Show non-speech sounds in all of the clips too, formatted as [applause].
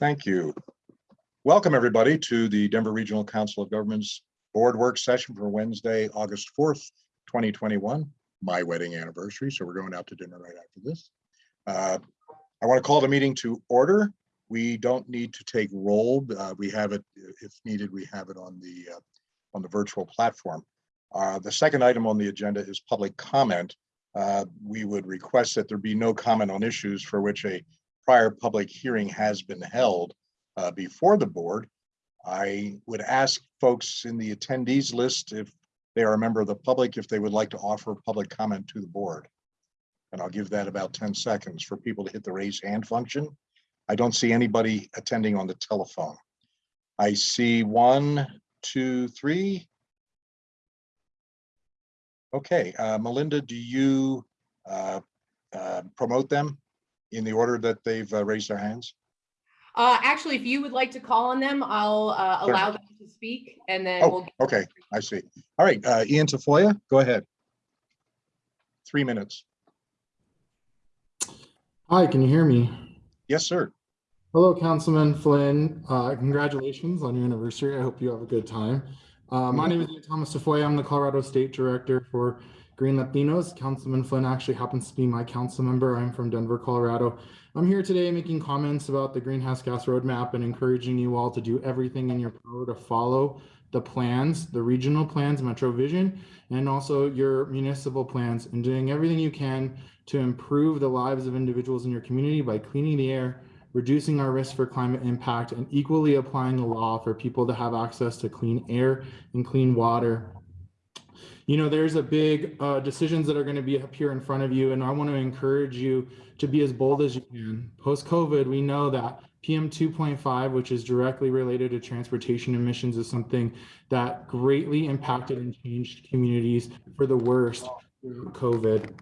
Thank you. Welcome, everybody, to the Denver Regional Council of Governments Board Work Session for Wednesday, August 4th, 2021, my wedding anniversary, so we're going out to dinner right after this. Uh, I want to call the meeting to order. We don't need to take roll. uh, We have it, if needed, we have it on the, uh, on the virtual platform. Uh, The second item on the agenda is public comment. Uh, We would request that there be no comment on issues for which a prior public hearing has been held uh, before the board. I would ask folks in the attendees list if they are a member of the public, if they would like to offer public comment to the board. And I'll give that about 10 seconds for people to hit the raise hand function. I don't see anybody attending on the telephone. I see one, two, three. Okay, uh, Melinda, do you uh, uh, promote them in the order that they've uh, raised their hands? Uh, actually, if you would like to call on them, I'll, uh, Sure. allow them to speak and then we'll. Oh, okay, I see. All right, uh, Ian Tafoya, go ahead. Three minutes. Hi, can you hear me? Yes, sir. Hello, Councilman Flynn. Uh, congratulations on your anniversary. I hope you have a good time. Uh, my name is Ian Thomas Tafoya. I'm the Colorado State Director for Green Latinos. Councilman Flynn actually happens to be my council member. I'm from Denver, Colorado. I'm here today making comments about the greenhouse gas roadmap and encouraging you all to do everything in your power to follow the plans, the regional plans, Metro Vision, and also your municipal plans and doing everything you can to improve the lives of individuals in your community by cleaning the air, reducing our risk for climate impact, and equally applying the law for people to have access to clean air and clean water. You know, there's a big uh, decisions that are going to be up here in front of you, and I want to encourage you to be as bold as you can. Post COVID, we know that PM 2.5, which is directly related to transportation emissions, is something that greatly impacted and changed communities for the worst through COVID.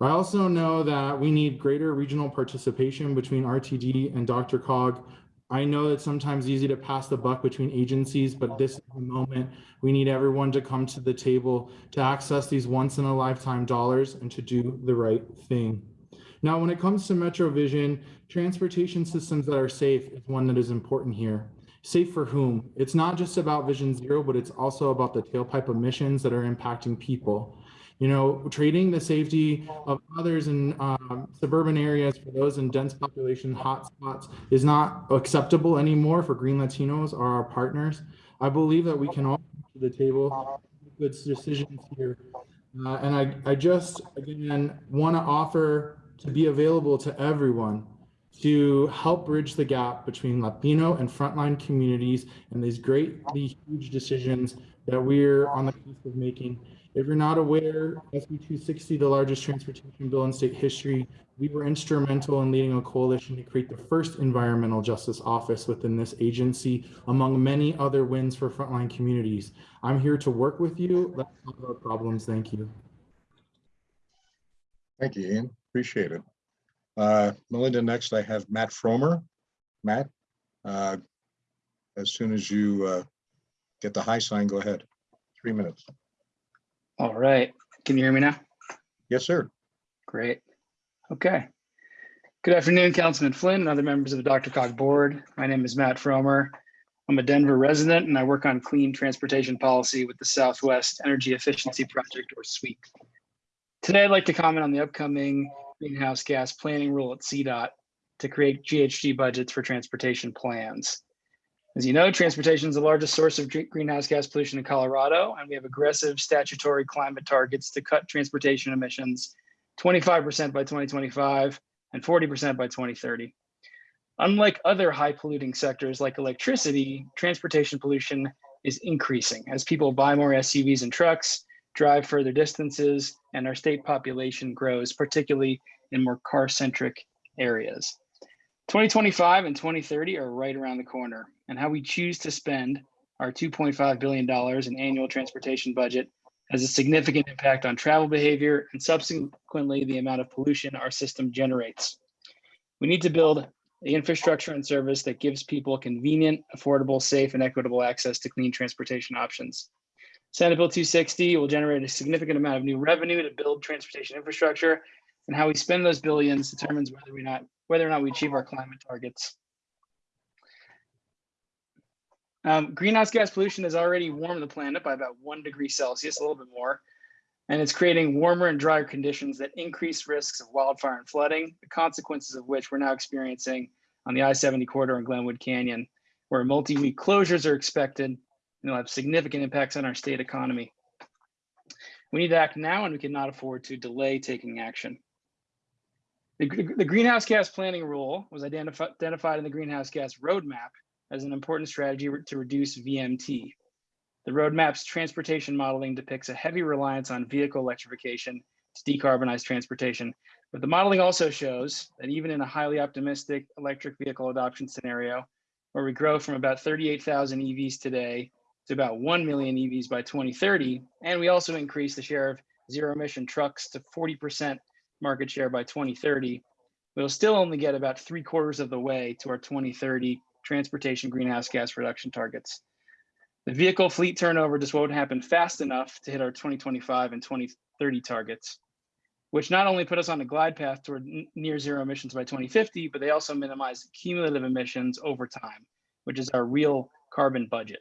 I also know that we need greater regional participation between RTD and DRCOG. I know it's sometimes easy to pass the buck between agencies, but this is the moment we need everyone to come to the table to access these once in a lifetime dollars and to do the right thing. Now, when it comes to Metro Vision, transportation systems that are safe is one that is important here. Safe for whom? It's not just about Vision Zero, but it's also about the tailpipe emissions that are impacting people. You know, trading the safety of others in um, suburban areas for those in dense population hotspots is not acceptable anymore for Green Latinos or our partners. I believe that we can all come to the table, good decisions here. Uh, and I, I just, again, want to offer to be available to everyone to help bridge the gap between Latino and frontline communities and these greatly huge decisions that we're on the cusp of making. If you're not aware, SB 260, the largest transportation bill in state history, we were instrumental in leading a coalition to create the first environmental justice office within this agency, among many other wins for frontline communities. I'm here to work with you. Let's solve our problems. Thank you. Thank you, Ian. Appreciate it. Uh, Melinda, next I have Matt Frommer. Matt, uh, as soon as you uh, get the high sign, go ahead. Three minutes. All right. Can you hear me now? Yes, sir. Great. Okay. Good afternoon, Councilman Flynn and other members of the DRCOG Board. My name is Matt Frommer. I'm a Denver resident and I work on clean transportation policy with the Southwest Energy Efficiency Project or SWEEP. Today, I'd like to comment on the upcoming greenhouse gas planning rule at CDOT to create GHG budgets for transportation plans. As you know, transportation is the largest source of greenhouse gas pollution in Colorado, and we have aggressive statutory climate targets to cut transportation emissions 25% by 2025 and 40% by 2030. Unlike other high polluting sectors like electricity, transportation pollution is increasing as people buy more SUVs and trucks, drive further distances, and our state population grows, particularly in more car centric areas. 2025 and 2030 are right around the corner, and how we choose to spend our $2.5 billion in annual transportation budget has a significant impact on travel behavior and subsequently the amount of pollution our system generates. We need to build the infrastructure and service that gives people convenient, affordable, safe, and equitable access to clean transportation options. Senate Bill 260 will generate a significant amount of new revenue to build transportation infrastructure, and how we spend those billions determines whether we not whether or not we achieve our climate targets. Um, greenhouse gas pollution has already warmed the planet by about one degree Celsius, a little bit more. And it's creating warmer and drier conditions that increase risks of wildfire and flooding, the consequences of which we're now experiencing on the I-70 corridor in Glenwood Canyon, where multi-week closures are expected and will have significant impacts on our state economy. We need to act now and we cannot afford to delay taking action. The, the greenhouse gas planning rule was identifi- identified in the greenhouse gas roadmap as an important strategy to reduce VMT. The roadmap's transportation modeling depicts a heavy reliance on vehicle electrification to decarbonize transportation. But the modeling also shows that even in a highly optimistic electric vehicle adoption scenario, where we grow from about 38,000 EVs today to about 1 million EVs by 2030, and we also increase the share of zero emission trucks to 40% market share by 2030, we'll still only get about three quarters of the way to our 2030 transportation greenhouse gas reduction targets. The vehicle fleet turnover just won't happen fast enough to hit our 2025 and 2030 targets, which not only put us on a glide path toward near zero emissions by 2050, but they also minimize cumulative emissions over time, which is our real carbon budget.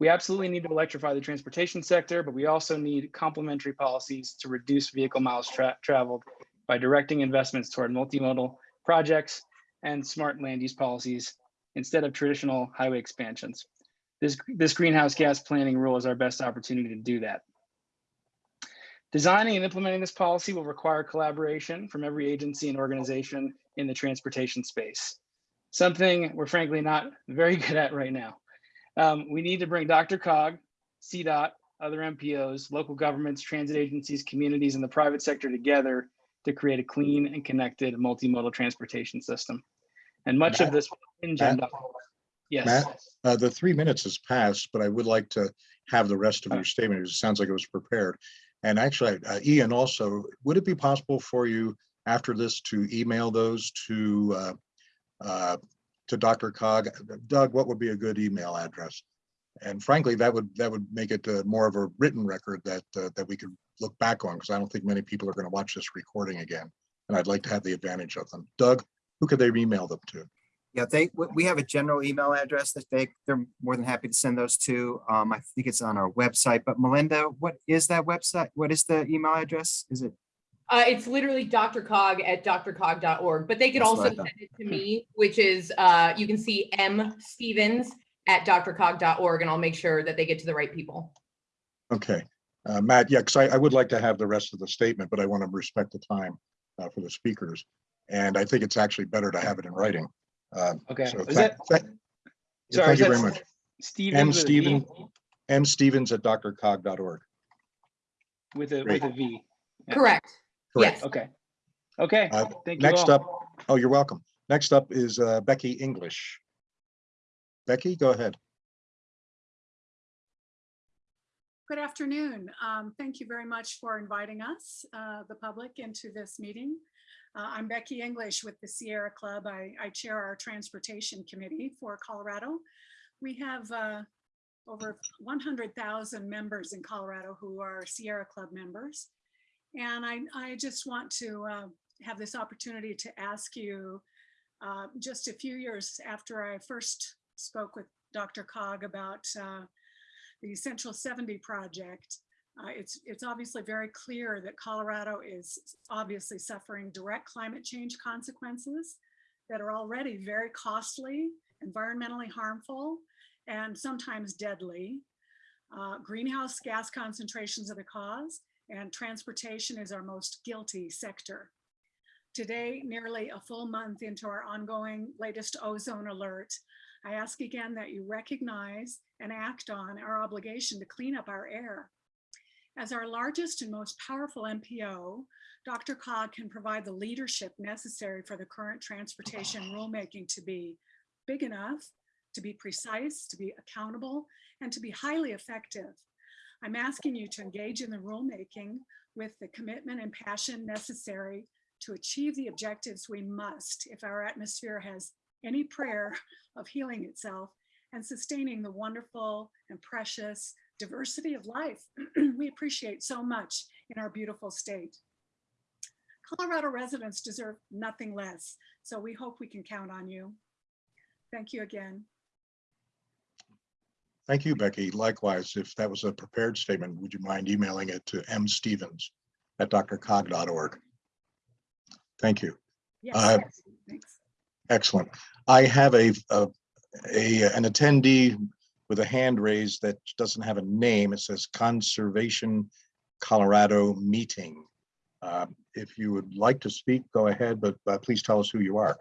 We absolutely need to electrify the transportation sector, but we also need complementary policies to reduce vehicle miles tra- traveled by directing investments toward multimodal projects and smart land use policies instead of traditional highway expansions. This, this greenhouse gas planning rule is our best opportunity to do that. Designing and implementing this policy will require collaboration from every agency and organization in the transportation space, something we're frankly not very [laughs] good at right now. Um, we need to bring DRCOG, CDOT, other MPOs, local governments, transit agencies, communities, and the private sector together to create a clean and connected multimodal transportation system. And much of this will hinge on. Matt? Yes, Matt? Uh, the three minutes has passed, but I would like to have the rest of your statement. It sounds like it was prepared. And actually, uh, Ian also, would it be possible for you after this to email those to uh, uh, to DRCOG? Doug, what would be a good email address? And frankly, that would, that would make it uh, more of a written record that, uh, that we could look back on, because I don't think many people are going to watch this recording again. And I'd like to have the advantage of them. Doug, who could they email them to? Yeah, they, we have a general email address that they, they're more than happy to send those to. Um, I think it's on our website, but Melinda, what is that website? What is the email address? Is it? Uh, it's literally drcog at drcog.org, but they could That's also send it to me, which is, uh, you can see M Stevens at drcog.org and I'll make sure that they get to the right people. Okay, uh, Matt, yeah, because I, I would like to have the rest of the statement, but I want to respect the time uh, for the speakers. And I think it's actually better to have it in writing. Uh, okay. So Is thank, that, thank- sorry, thank is you that very much. Stevens M with a V? Steven, M Stevens at drcog.org. With a, with a V. Yeah. Correct. Correct. Yes. Okay. Okay, Uh, thank you Next all. up, oh, you're welcome. Next up is uh, Becky English. Becky, go ahead. Good afternoon. Um, Thank you very much for inviting us, uh, the public, into this meeting. Uh, I'm Becky English with the Sierra Club. I I chair our Transportation Committee for Colorado. We have uh, over 100,000 members in Colorado who are Sierra Club members. And I, I just want to uh, have this opportunity to ask you, uh, just a few years after I first spoke with DRCOG about uh, the Central 70 project, uh, it's, it's obviously very clear that Colorado is obviously suffering direct climate change consequences that are already very costly, environmentally harmful, and sometimes deadly. Uh, greenhouse gas concentrations are the cause, and transportation is our most guilty sector. Today, nearly a full month into our ongoing latest ozone alert, I ask again that you recognize and act on our obligation to clean up our air. As our largest and most powerful MPO, DRCOG can provide the leadership necessary for the current transportation rulemaking to be big enough, to be precise, to be accountable, and to be highly effective. I'm asking you to engage in the rulemaking with the commitment and passion necessary to achieve the objectives we must if our atmosphere has any prayer of healing itself and sustaining the wonderful and precious diversity of life [clears throat] we appreciate so much in our beautiful state. Colorado residents deserve nothing less, so we hope we can count on you. Thank you again. Thank you, Becky. Likewise, if that was a prepared statement, would you mind emailing it to mstevens@drcog.org? Thank you. Yes, Uh, yes, thanks. Excellent. I have a, a, a, an attendee with a hand raised that doesn't have a name. It says Conservation Colorado Meeting. Uh, If you would like to speak, go ahead, but uh, please tell us who you are.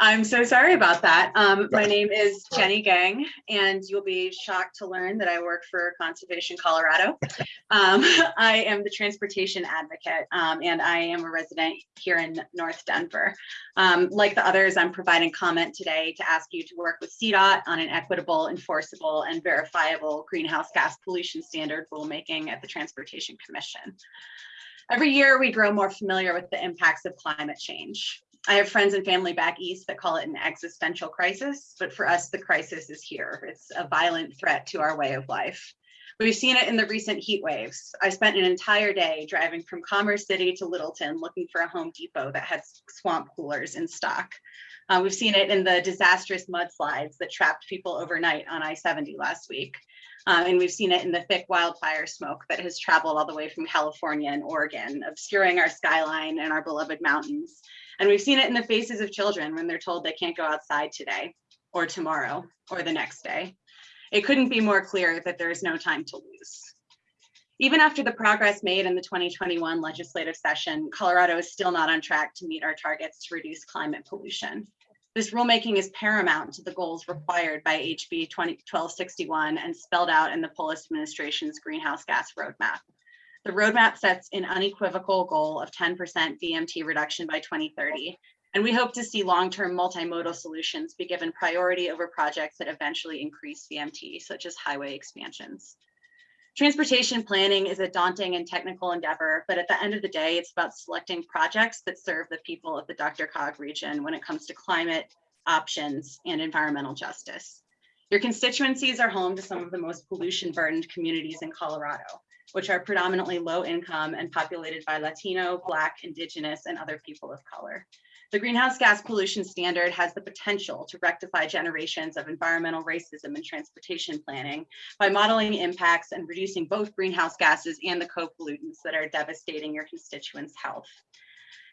I'm so sorry about that. Um, my name is Jenny Gaeng, and you'll be shocked to learn that I work for Conservation Colorado. Um, [laughs] I am the transportation advocate, um, and I am a resident here in North Denver. Um, like the others, I'm providing comment today to ask you to work with CDOT on an equitable, enforceable, and verifiable greenhouse gas pollution standard rulemaking at the Transportation Commission. Every year, we grow more familiar with the impacts of climate change. I have friends and family back east that call it an existential crisis, but for us, the crisis is here. It's a violent threat to our way of life. We've seen it in the recent heat waves. I spent an entire day driving from Commerce City to Littleton looking for a Home Depot that had swamp coolers in stock. Uh, we've seen it in the disastrous mudslides that trapped people overnight on I-70 last week. Uh, and we've seen it in the thick wildfire smoke that has traveled all the way from California and Oregon, obscuring our skyline and our beloved mountains. And we've seen it in the faces of children when they're told they can't go outside today or tomorrow or the next day. It couldn't be more clear that there is no time to lose. Even after the progress made in the 2021 legislative session, Colorado is still not on track to meet our targets to reduce climate pollution. This rulemaking is paramount to the goals required by HB 1261 and spelled out in the Polis administration's greenhouse gas roadmap. The roadmap sets an unequivocal goal of 10% VMT reduction by 2030. And we hope to see long-term multimodal solutions be given priority over projects that eventually increase VMT, such as highway expansions. Transportation planning is a daunting and technical endeavor, but at the end of the day, it's about selecting projects that serve the people of the DRCOG region when it comes to climate options and environmental justice. Your constituencies are home to some of the most pollution burdened communities in Colorado which are predominantly low income and populated by Latino, Black, Indigenous, and other people of color. The greenhouse gas pollution standard has the potential to rectify generations of environmental racism in transportation planning by modeling impacts and reducing both greenhouse gases and the co-pollutants that are devastating your constituents' health.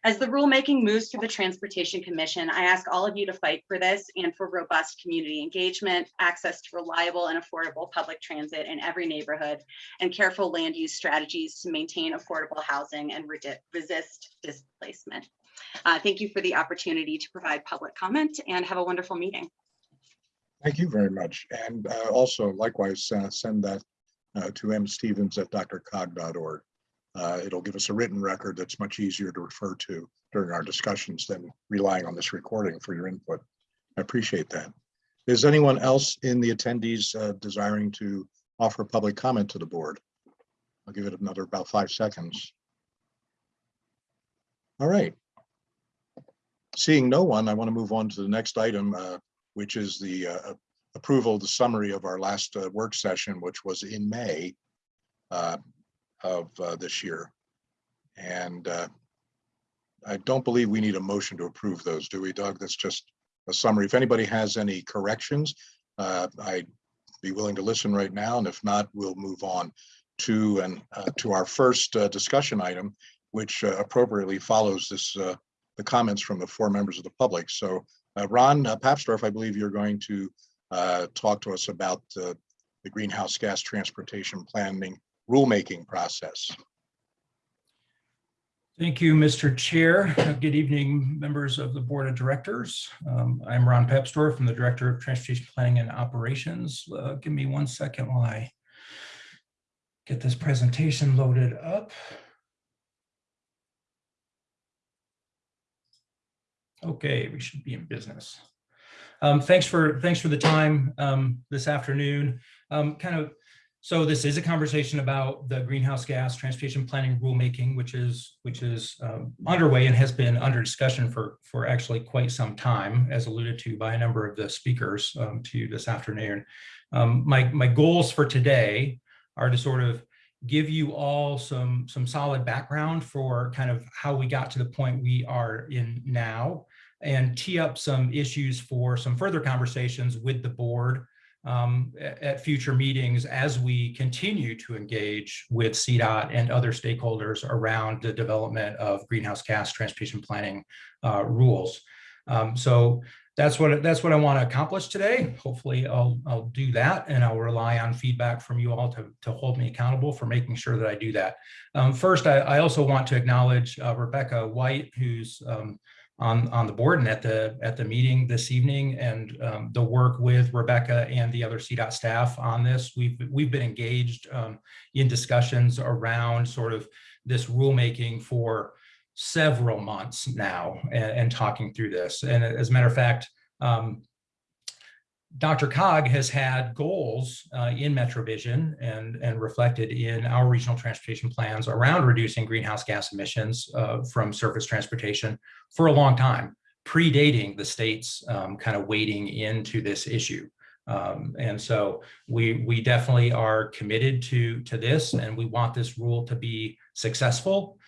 As the rulemaking moves through the Transportation Commission, I ask all of you to fight for this and for robust community engagement, access to reliable and affordable public transit in every neighborhood, and careful land use strategies to maintain affordable housing and resist displacement. Uh, thank you for the opportunity to provide public comment and have a wonderful meeting. Thank you very much. And uh, also likewise, uh, send that to uh, to mstevens@drcog.org. Uh, It'll give us a written record that's much easier to refer to during our discussions than relying on this recording for your input. I appreciate that. Is anyone else in the attendees uh, desiring to offer public comment to the board? I'll give it another about five seconds. All right. Seeing no one, I want to move on to the next item, uh, which is the uh, approval, the summary of our last uh, work session, which was in May uh, of uh, this year. And uh, I don't believe we need a motion to approve those, do we, Doug? That's just a summary. If anybody has any corrections, uh, I'd be willing to listen right now, and if not, we'll move on to and uh, to our first uh, discussion item, which uh, appropriately follows this the comments from the four members of the public. So Ron uh, Papsdorf, I believe you're going to talk to us about the greenhouse gas transportation planning rulemaking process. Thank you, Mr. Chair. Good evening, members of the Board of Directors. Um, I'm Ron Papsdorf, I'm the Director of Transportation Planning and Operations. Uh, Give me one second while I get this presentation loaded up. Okay, we should be in business. Um, Thanks for, thanks for the time um, this afternoon. Um, Kind of so this is a conversation about the greenhouse gas transportation planning rulemaking, which is which is um, underway and has been under discussion for for actually quite some time, as alluded to by a number of the speakers um, to you this afternoon. Um, my my goals for today are to sort of give you all some some solid background for kind of how we got to the point we are in now and tee up some issues for some further conversations with the board um, at, future meetings as we continue to engage with CDOT and other stakeholders around the development of greenhouse gas transportation planning uh, rules. Um, so that's what that's what I want to accomplish today. Hopefully, I'll I'll do that, and I'll rely on feedback from you all to to hold me accountable for making sure that I do that. Um, first, I, I also want to acknowledge uh, Rebecca White, who's um, on on the board and at the at the meeting this evening, and um, the work with Rebecca and the other CDOT staff on this. We've we've been engaged um, in discussions around sort of this rulemaking for several months now and, and talking through this. And as a matter of fact, um, DRCOG has had goals uh, in MetroVision and, and reflected in our regional transportation plans around reducing greenhouse gas emissions uh, from surface transportation for a long time, predating the state's um, kind of wading into this issue. Um, and so we we definitely are committed to to this, and we want this rule to be successful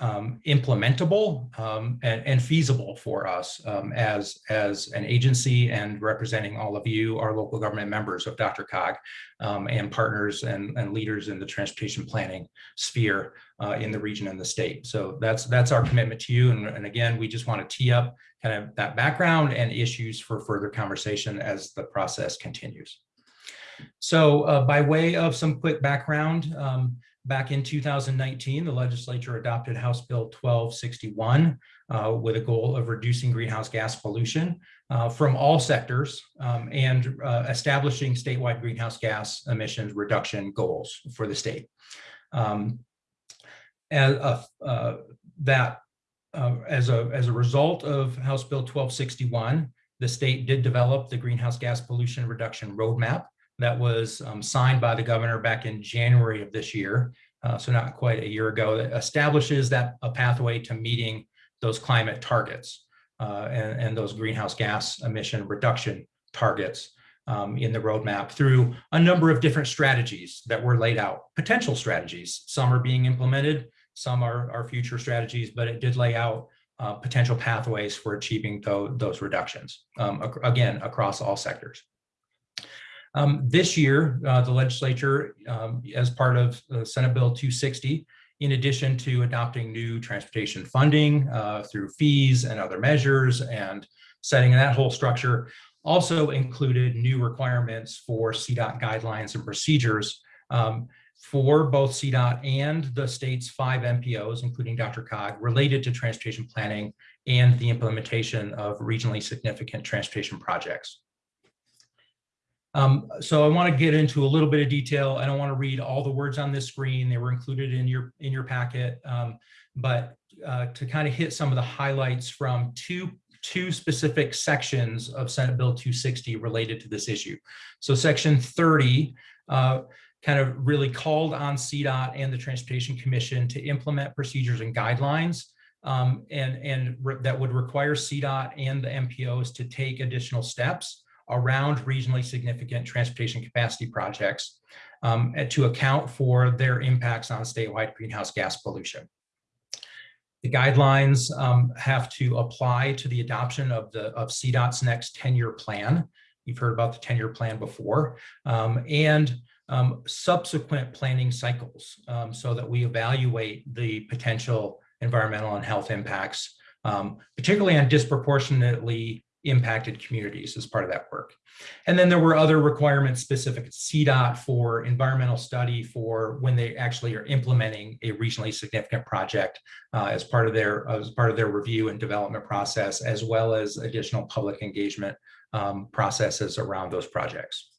um, implementable um, and, and, feasible for us um, as, as an agency and representing all of you, our local government members of DRCOG um, and partners and, and leaders in the transportation planning sphere uh, in the region and the state. So that's, that's our commitment to you. And, and again, we just want to tee up kind of that background and issues for further conversation as the process continues. So uh, by way of some quick background, um, Back in 2019, the legislature adopted House Bill 1261 uh, with a goal of reducing greenhouse gas pollution uh, from all sectors um, and uh, establishing statewide greenhouse gas emissions reduction goals for the state. Um, as, uh, that uh, as a as a result of House Bill 1261, the state did develop the greenhouse gas pollution reduction roadmap that was um, signed by the governor back in January of this year, uh, so not quite a year ago, that establishes that a pathway to meeting those climate targets uh, and, and those greenhouse gas emission reduction targets um, in the roadmap through a number of different strategies that were laid out, potential strategies. Some are being implemented, some are, are future strategies, but it did lay out uh, potential pathways for achieving those, those reductions, um, ac again, across all sectors. Um, this year, uh, the legislature, um, as part of uh, Senate Bill 260, in addition to adopting new transportation funding uh, through fees and other measures and setting that whole structure, also included new requirements for CDOT guidelines and procedures um, for both CDOT and the state's five MPOs, including DRCOG, related to transportation planning and the implementation of regionally significant transportation projects. Um, so I want to get into a little bit of detail. I don't want to read all the words on this screen. They were included in your in your packet, um, but uh, to kind of hit some of the highlights from two two specific sections of Senate Bill 260 related to this issue. So section 30 uh, kind of really called on CDOT and the Transportation Commission to implement procedures and guidelines um, and, and that would require CDOT and the MPOs to take additional steps around regionally significant transportation capacity projects um, to account for their impacts on statewide greenhouse gas pollution. The guidelines um, have to apply to the adoption of the of CDOT's next 10-year plan. You've heard about the 10-year plan before, um, and um, subsequent planning cycles um, so that we evaluate the potential environmental and health impacts, um, particularly on disproportionately impacted communities as part of that work. And then there were other requirements specific to CDOT for environmental study for when they actually are implementing a regionally significant project uh, as part of their as part of their review and development process, as well as additional public engagement um, processes around those projects.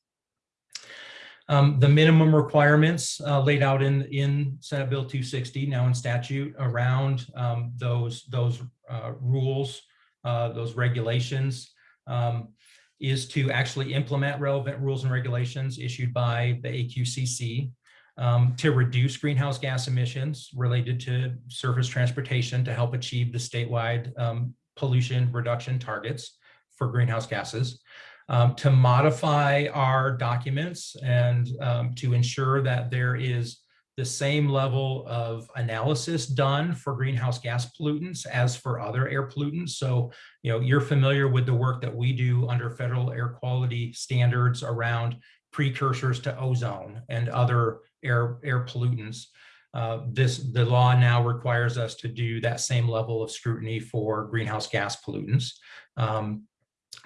Um, the minimum requirements uh, laid out in, in Senate Bill 260, now in statute, around um, those, those uh, rules uh, those regulations, um, is to actually implement relevant rules and regulations issued by the AQCC um, to reduce greenhouse gas emissions related to surface transportation to help achieve the statewide um, pollution reduction targets for greenhouse gases, um, to modify our documents and um, to ensure that there is the same level of analysis done for greenhouse gas pollutants as for other air pollutants. So, you know, you're familiar with the work that we do under federal air quality standards around precursors to ozone and other air, air pollutants. Uh, this, the law now requires us to do that same level of scrutiny for greenhouse gas pollutants. Um,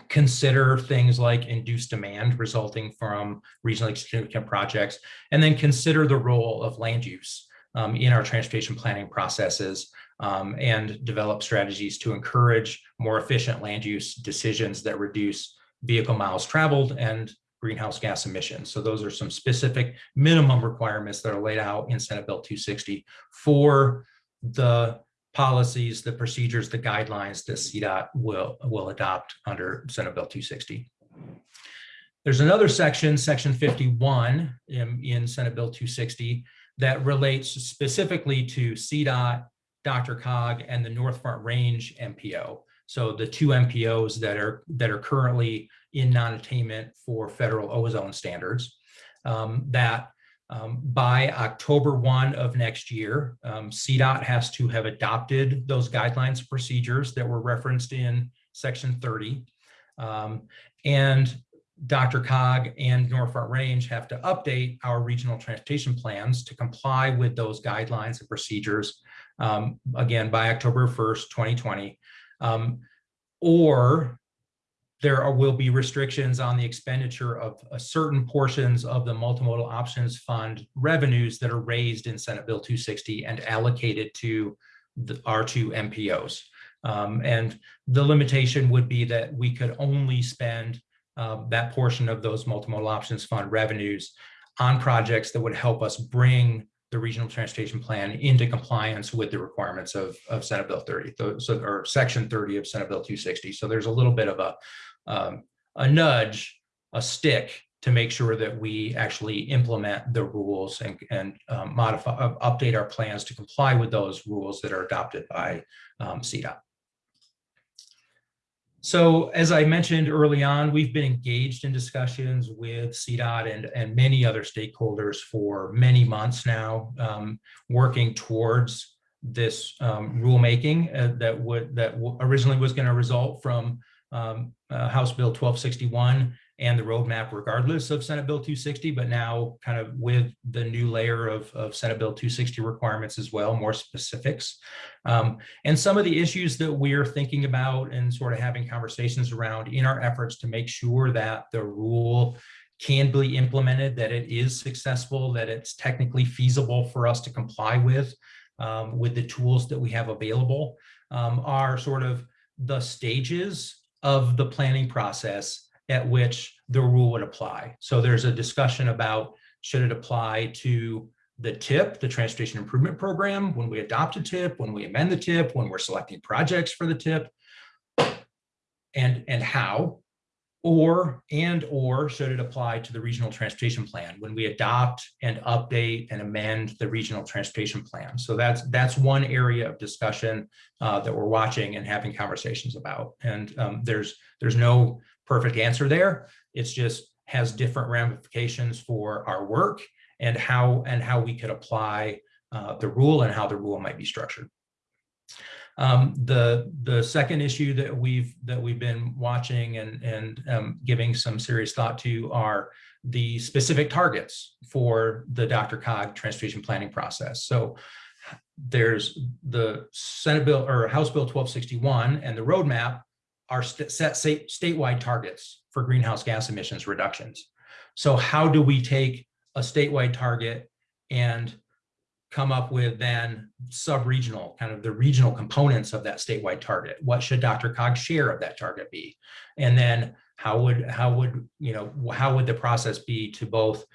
consider things like induced demand resulting from regionally significant projects, and then consider the role of land use um, in our transportation planning processes um, and develop strategies to encourage more efficient land use decisions that reduce vehicle miles traveled and greenhouse gas emissions. So those are some specific minimum requirements that are laid out in Senate Bill 260 for the policies, the procedures, the guidelines that CDOT will, will adopt under Senate Bill 260. There's another section, section 51 in, in Senate Bill 260 that relates specifically to CDOT, DRCOG, and the North Front Range MPO. So the two MPOs that are that are currently in non-attainment for federal ozone standards um, that um, by October 1 of next year, um, CDOT has to have adopted those guidelines and procedures that were referenced in section 30. Um, and DRCOG and North Front Range have to update our regional transportation plans to comply with those guidelines and procedures, um, again, by October 1st, 2020. Um, or there are, will be restrictions on the expenditure of uh, certain portions of the multimodal options fund revenues that are raised in Senate Bill 260 and allocated to the, our two MPOs. Um, and the limitation would be that we could only spend uh, that portion of those multimodal options fund revenues on projects that would help us bring the regional transportation plan into compliance with the requirements of, of Senate Bill 30, so, or Section 30 of Senate Bill 260. So there's a little bit of a, um, a nudge, a stick to make sure that we actually implement the rules and, and um, modify, uh, update our plans to comply with those rules that are adopted by um, CDOT. So as I mentioned early on, we've been engaged in discussions with CDOT and, and many other stakeholders for many months now, um, working towards this um, rulemaking uh, that would that originally was going to result from um, uh, House Bill 1261 and the roadmap regardless of Senate Bill 260, but now kind of with the new layer of, of Senate Bill 260 requirements as well, more specifics. Um, and some of the issues that we're thinking about and sort of having conversations around in our efforts to make sure that the rule can be implemented, that it is successful, that it's technically feasible for us to comply with, um, with the tools that we have available, um, are sort of the stages of the planning process at which the rule would apply. So there's a discussion about should it apply to the TIP, the Transportation Improvement Program, when we adopt a TIP, when we amend the TIP, when we're selecting projects for the TIP, and, and how, or, and, or should it apply to the Regional Transportation Plan when we adopt and update and amend the Regional Transportation Plan. So that's, that's one area of discussion uh, that we're watching and having conversations about. And um, there's, there's no perfect answer there. It's just has different ramifications for our work and how and how we could apply uh, the rule and how the rule might be structured. Um, the the second issue that we've that we've been watching and and um, giving some serious thought to are the specific targets for the DRCOG transportation planning process. So there's the Senate bill or House Bill 1261 and the roadmap are set statewide targets for greenhouse gas emissions reductions. So how do we take a statewide target and come up with then sub-regional, kind of the regional components of that statewide target? What should DRCOG's share of that target be? And then how would, how would, you know, how would the process be to both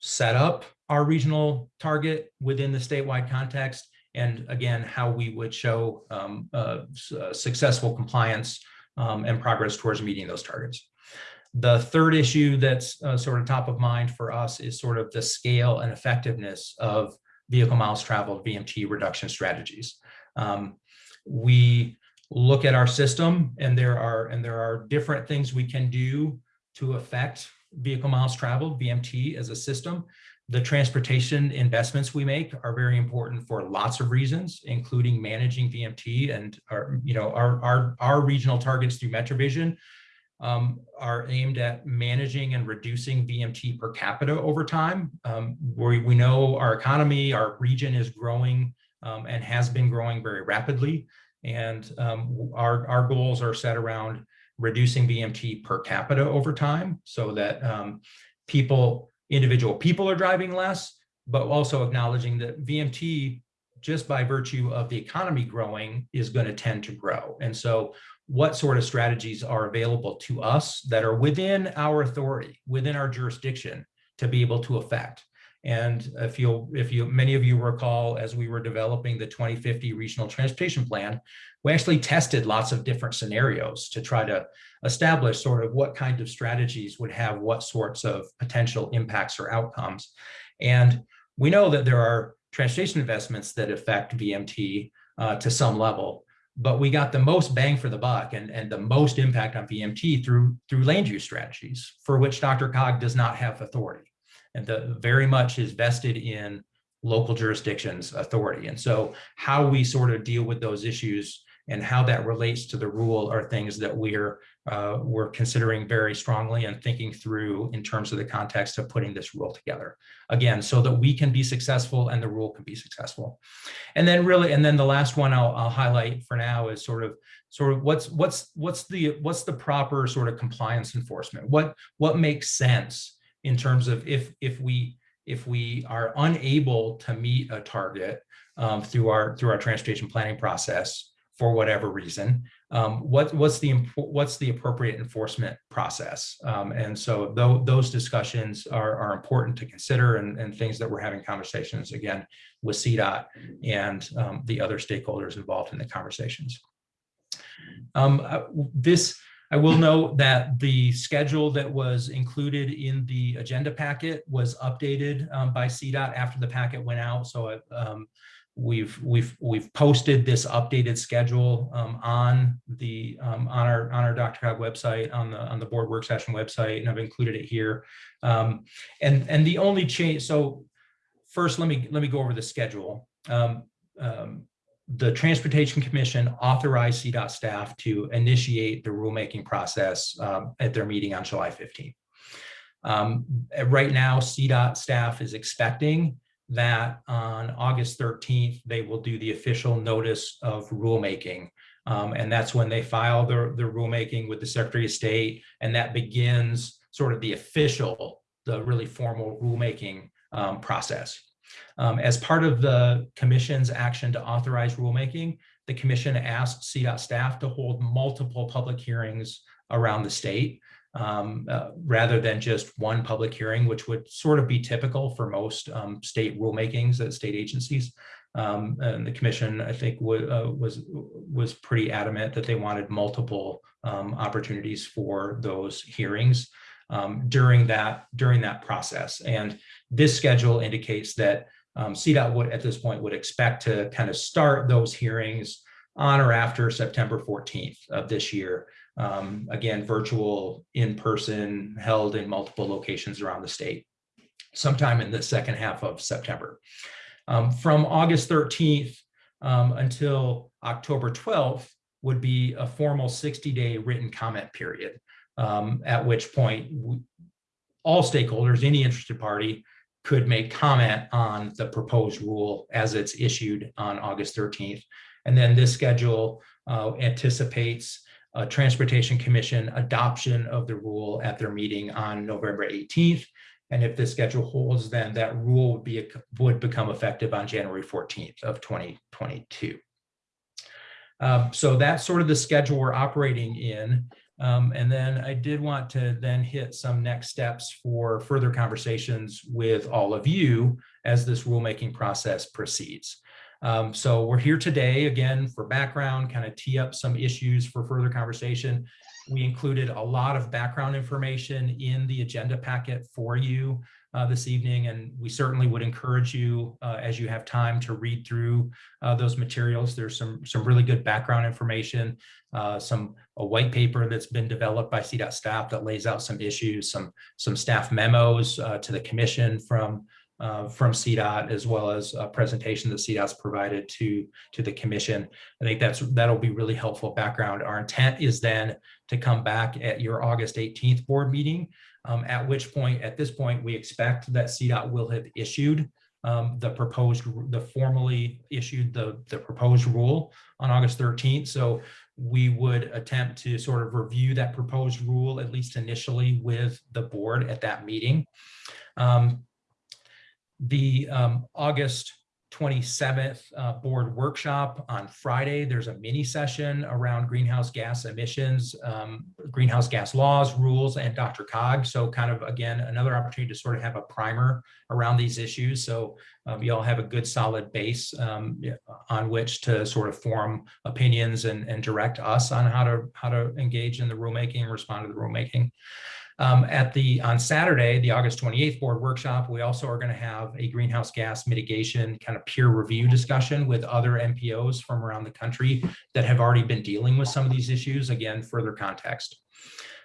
set up our regional target within the statewide context and again, how we would show um, uh, successful compliance um, and progress towards meeting those targets. The third issue that's uh, sort of top of mind for us is sort of the scale and effectiveness of vehicle miles traveled VMT reduction strategies. Um, we look at our system and there are and there are different things we can do to affect vehicle miles traveled VMT as a system. the transportation investments we make are very important for lots of reasons, including managing VMT and our, you know, our, our, our regional targets through MetroVision um, are aimed at managing and reducing VMT per capita over time. Um, we, we know our economy, our region is growing um, and has been growing very rapidly. And um, our, our goals are set around reducing VMT per capita over time so that um, people, individual people are driving less, but also acknowledging that VMT, just by virtue of the economy growing, is going to tend to grow. And so what sort of strategies are available to us that are within our authority, within our jurisdiction to be able to affect. And if you, if you, many of you recall, as we were developing the 2050 regional transportation plan, we actually tested lots of different scenarios to try to establish sort of what kind of strategies would have what sorts of potential impacts or outcomes. And we know that there are transportation investments that affect VMT uh, to some level, but we got the most bang for the buck and, and the most impact on VMT through, through land use strategies for which DRCOG does not have authority. And the very much is vested in local jurisdictions authority. And so how we sort of deal with those issues and how that relates to the rule are things that we're uh, we're considering very strongly and thinking through in terms of the context of putting this rule together. Again, so that we can be successful and the rule can be successful. And then really, and then the last one I'll, I'll highlight for now is sort of sort of what's what's what's the what's the proper sort of compliance enforcement? What what makes sense in terms of if if we if we are unable to meet a target um, through our through our transportation planning process for whatever reason, um, what, what's the what's the appropriate enforcement process? Um, and so th those discussions are, are important to consider and, and things that we're having conversations again with CDOT and um, the other stakeholders involved in the conversations. Um, uh, this, I will note that the schedule that was included in the agenda packet was updated um, by CDOT after the packet went out. So um, we've we've we've posted this updated schedule um, on the um, on our on our Dr. DRCOG website on the on the board work session website, and I've included it here. Um, and and the only change. So first, let me let me go over the schedule. Um, um, the Transportation Commission authorized CDOT staff to initiate the rulemaking process um, at their meeting on July 15th. right now, CDOT staff is expecting that on August 13th, they will do the official notice of rulemaking. Um, and that's when they file their, their rulemaking with the Secretary of State. And that begins sort of the official, the really formal rulemaking um, process. Um, as part of the commission's action to authorize rulemaking, the commission asked CDOT staff to hold multiple public hearings around the state um, uh, rather than just one public hearing, which would sort of be typical for most um, state rulemakings at state agencies. Um, and the commission, I think, uh, was was pretty adamant that they wanted multiple um, opportunities for those hearings um, during that during that process. And this schedule indicates that um, CDOT would at this point would expect to kind of start those hearings on or after September 14th of this year um, again, virtual, in-person, held in multiple locations around the state, sometime in the second half of September. Um, from August 13th um, until October 12th would be a formal 60-day written comment period, um, at which point we, all stakeholders, any interested party, could make comment on the proposed rule as it's issued on August 13th. And then this schedule uh, anticipates uh, Transportation Commission adoption of the rule at their meeting on November 18th. And if the schedule holds, then that rule would be would become effective on January 14th of 2022. Um, so that's sort of the schedule we're operating in. Um, and then I did want to then hit some next steps for further conversations with all of you as this rulemaking process proceeds. Um, so we're here today again for background, kind of tee up some issues for further conversation. We included a lot of background information in the agenda packet for you uh, this evening, and we certainly would encourage you uh, as you have time to read through uh, those materials. There's some some really good background information, uh, some a white paper that's been developed by CDOT staff that lays out some issues, some some staff memos uh, to the commission from uh, from CDOT as well as a presentation that CDOT's provided to, to the commission. I think that's, that'll be really helpful background. Our intent is then to come back at your August 18th board meeting, um, at which point, at this point, we expect that CDOT will have issued um, the proposed, the formally issued the, the proposed rule on August 13th. So we would attempt to sort of review that proposed rule, at least initially with the board at that meeting. Um, the um, August 27th uh, board workshop on Friday, there's a mini session around greenhouse gas emissions, um, greenhouse gas laws, rules, and DRCOG. So kind of, again, another opportunity to sort of have a primer around these issues. So um, you all have a good solid base um, on which to sort of form opinions and, and direct us on how to how to engage in the rulemaking and respond to the rulemaking. Um, at the on Saturday, the August 28th board workshop, we also are going to have a greenhouse gas mitigation kind of peer review discussion with other MPOs from around the country that have already been dealing with some of these issues. Again, further context.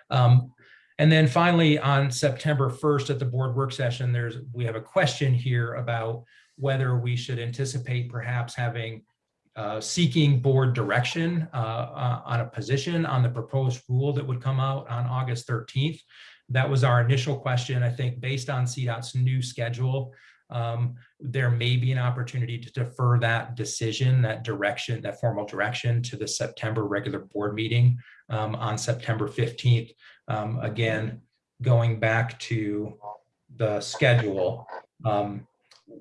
Um, and then finally, on September 1st at the board work session, there's we have a question here about whether we should anticipate perhaps having uh, seeking board direction uh, uh, on a position on the proposed rule that would come out on August 13th. That was our initial question. I think based on CDOT's new schedule, um, there may be an opportunity to defer that decision, that direction, that formal direction to the September regular board meeting um, on September 15th. Um, again, going back to the schedule, um,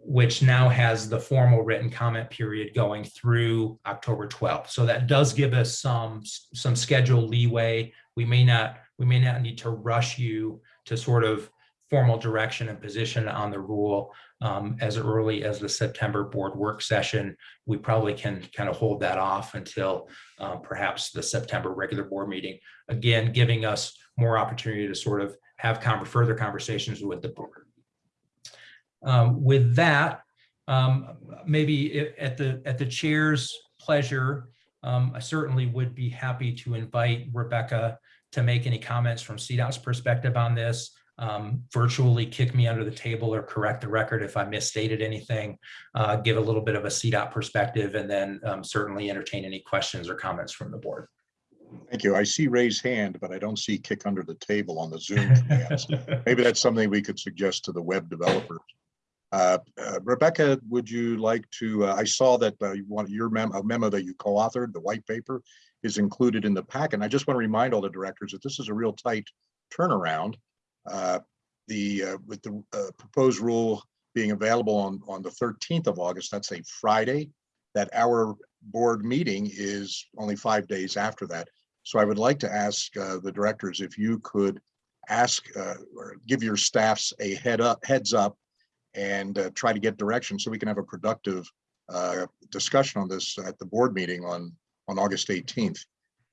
which now has the formal written comment period going through October 12th. So that does give us some, some schedule leeway. We may not, we may not need to rush you to sort of formal direction and position on the rule um, as early as the September board work session. We probably can kind of hold that off until uh, perhaps the September regular board meeting. Again, giving us more opportunity to sort of have con further conversations with the board. Um, with that, um, maybe at the at the chair's pleasure, um, I certainly would be happy to invite Rebecca to make any comments from CDOT's perspective on this. Um, virtually kick me under the table or correct the record if I misstated anything, uh, give a little bit of a CDOT perspective, and then um, certainly entertain any questions or comments from the board. Thank you. I see raised hand, but I don't see kick under the table on the Zoom. [laughs] commands. Maybe that's something we could suggest to the web developers. Uh, uh, Rebecca, would you like to, uh, I saw that uh, you want your memo, a memo that you co-authored, the white paper is included in the pack. And I just want to remind all the directors that this is a real tight turnaround. Uh, The, uh, with the proposed rule being available on, on the 13th of August, that's a Friday, that our board meeting is only five days after that. So I would like to ask the directors if you could ask or give your staffs a head up, heads up and uh, try to get direction so we can have a productive uh, discussion on this at the board meeting on, on August 18th.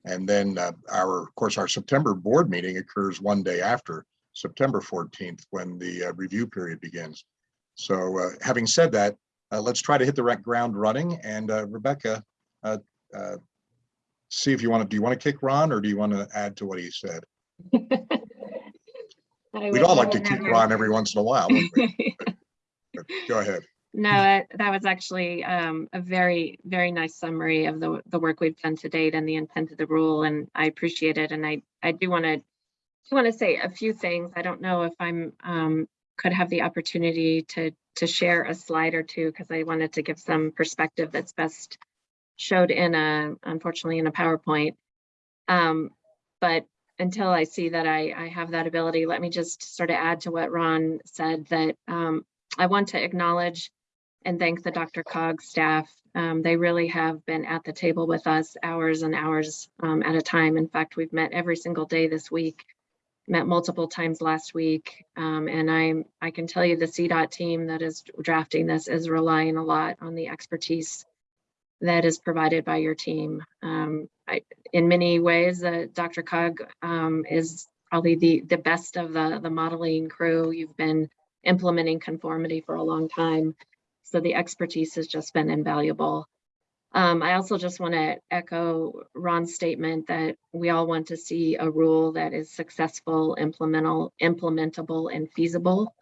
And then uh, our, of course, our September board meeting occurs one day after September 14th, when the uh, review period begins. So uh, having said that, uh, let's try to hit the right ground running. And uh, Rebecca, uh, uh, see if you want to, do you want to kick Ron or do you want to add to what he said? [laughs] We'd all like to kick Ron every once in a while. [laughs] Go ahead. No, that was actually um, a very, very nice summary of the, the work we've done to date and the intent of the rule, and I appreciate it. And I, I do want to, do want to say a few things. I don't know if I'm, um, could have the opportunity to, to share a slide or two, because I wanted to give some perspective that's best showed in a, unfortunately, in a PowerPoint. Um, But until I see that I, I have that ability, let me just sort of add to what Ron said, that um, I want to acknowledge and thank the DRCOG staff. Um, they really have been at the table with us hours and hours um, at a time. In fact, we've met every single day this week, met multiple times last week. Um, and I'm, I can tell you the CDOT team that is drafting this is relying a lot on the expertise that is provided by your team. Um, I, in many ways, uh, DRCOG um, is probably the, the best of the, the modeling crew. You've been implementing conformity for a long time. So the expertise has just been invaluable. Um, I also just want to echo Ron's statement that we all want to see a rule that is successful, implementable, implementable, and feasible.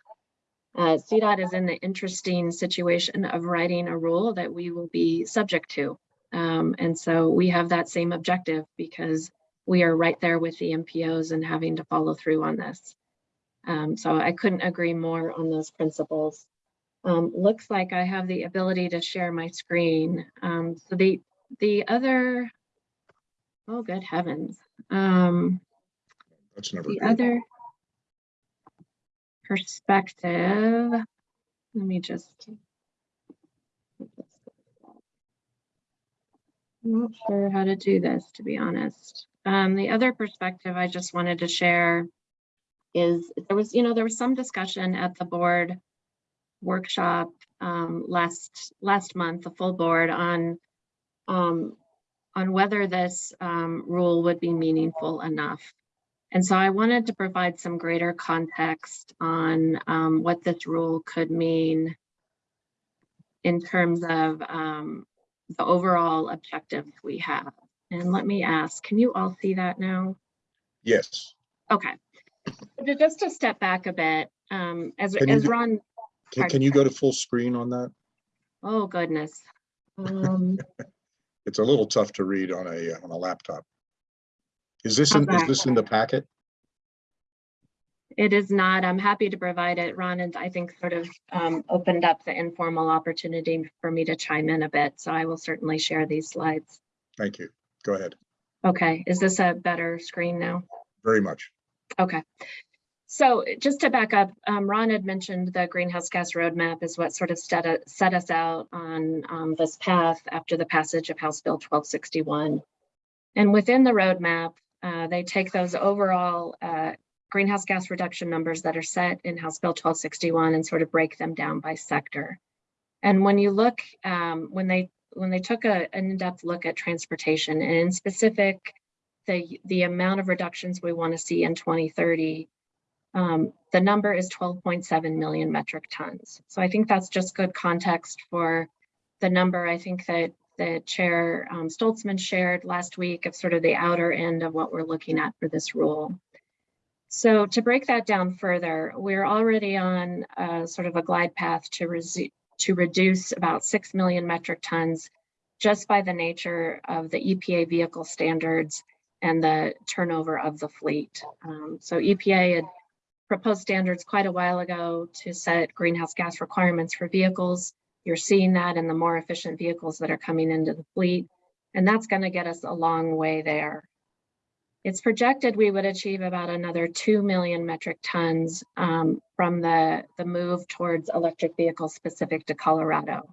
uh, CDOT is in the interesting situation of writing a rule that we will be subject to. Um, and so we have that same objective because we are right there with the MPOs and having to follow through on this. Um, so I couldn't agree more on those principles. Um, looks like I have the ability to share my screen. Um, so the the other, oh good heavens, um, That's never the good. other perspective, let me just. I'm not sure how to do this, to be honest. Um, the other perspective I just wanted to share is there was, you know, there was some discussion at the board workshop um, last last month, the full board on um, on whether this um, rule would be meaningful enough. And so I wanted to provide some greater context on um, what this rule could mean in terms of um, the overall objectives we have. And let me ask, can you all see that now? Yes. Okay. Just to step back a bit, um, as, Can as Ron, Can, can you go to full screen on that? oh goodness. Um, [laughs] It's a little tough to read on a, uh, on a laptop. Is this, in is this in the packet? It is not, I'm happy to provide it. Ron and I think sort of um, opened up the informal opportunity for me to chime in a bit. So I will certainly share these slides. Thank you. Go ahead. Okay, is this a better screen now? Very much. Okay. So just to back up, um, Ron had mentioned the greenhouse gas roadmap is what sort of set, set us out on um, this path after the passage of House Bill 1261. And within the roadmap, uh, they take those overall uh, greenhouse gas reduction numbers that are set in House Bill 1261 and sort of break them down by sector. And when you look, um, when they when they took a, an in-depth look at transportation and in specific, the the amount of reductions we want to see in 2030 um, the number is 12.7 million metric tons. So I think that's just good context for the number I think that the Chair um, Stolzmann shared last week of sort of the outer end of what we're looking at for this rule. So to break that down further, we're already on uh, sort of a glide path to, to reduce about 6 million metric tons just by the nature of the EPA vehicle standards and the turnover of the fleet. Um, so EPA had proposed standards quite a while ago to set greenhouse gas requirements for vehicles. You're seeing that in the more efficient vehicles that are coming into the fleet, and that's going to get us a long way there. It's projected we would achieve about another 2 million metric tons um, from the, the move towards electric vehicles specific to Colorado.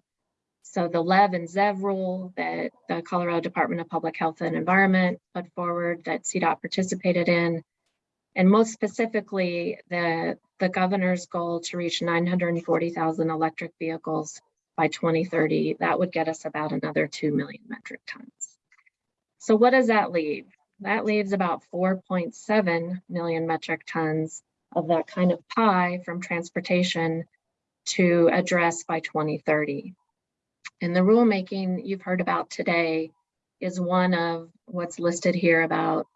So the LEV and ZEV rule that the Colorado Department of Public Health and Environment put forward that CDOT participated in, and most specifically, the, the governor's goal to reach 940,000 electric vehicles by 2030, that would get us about another 2 million metric tons. So what does that leave? That leaves about 4.7 million metric tons of that kind of pie from transportation to address by 2030. And the rulemaking you've heard about today is one of what's listed here about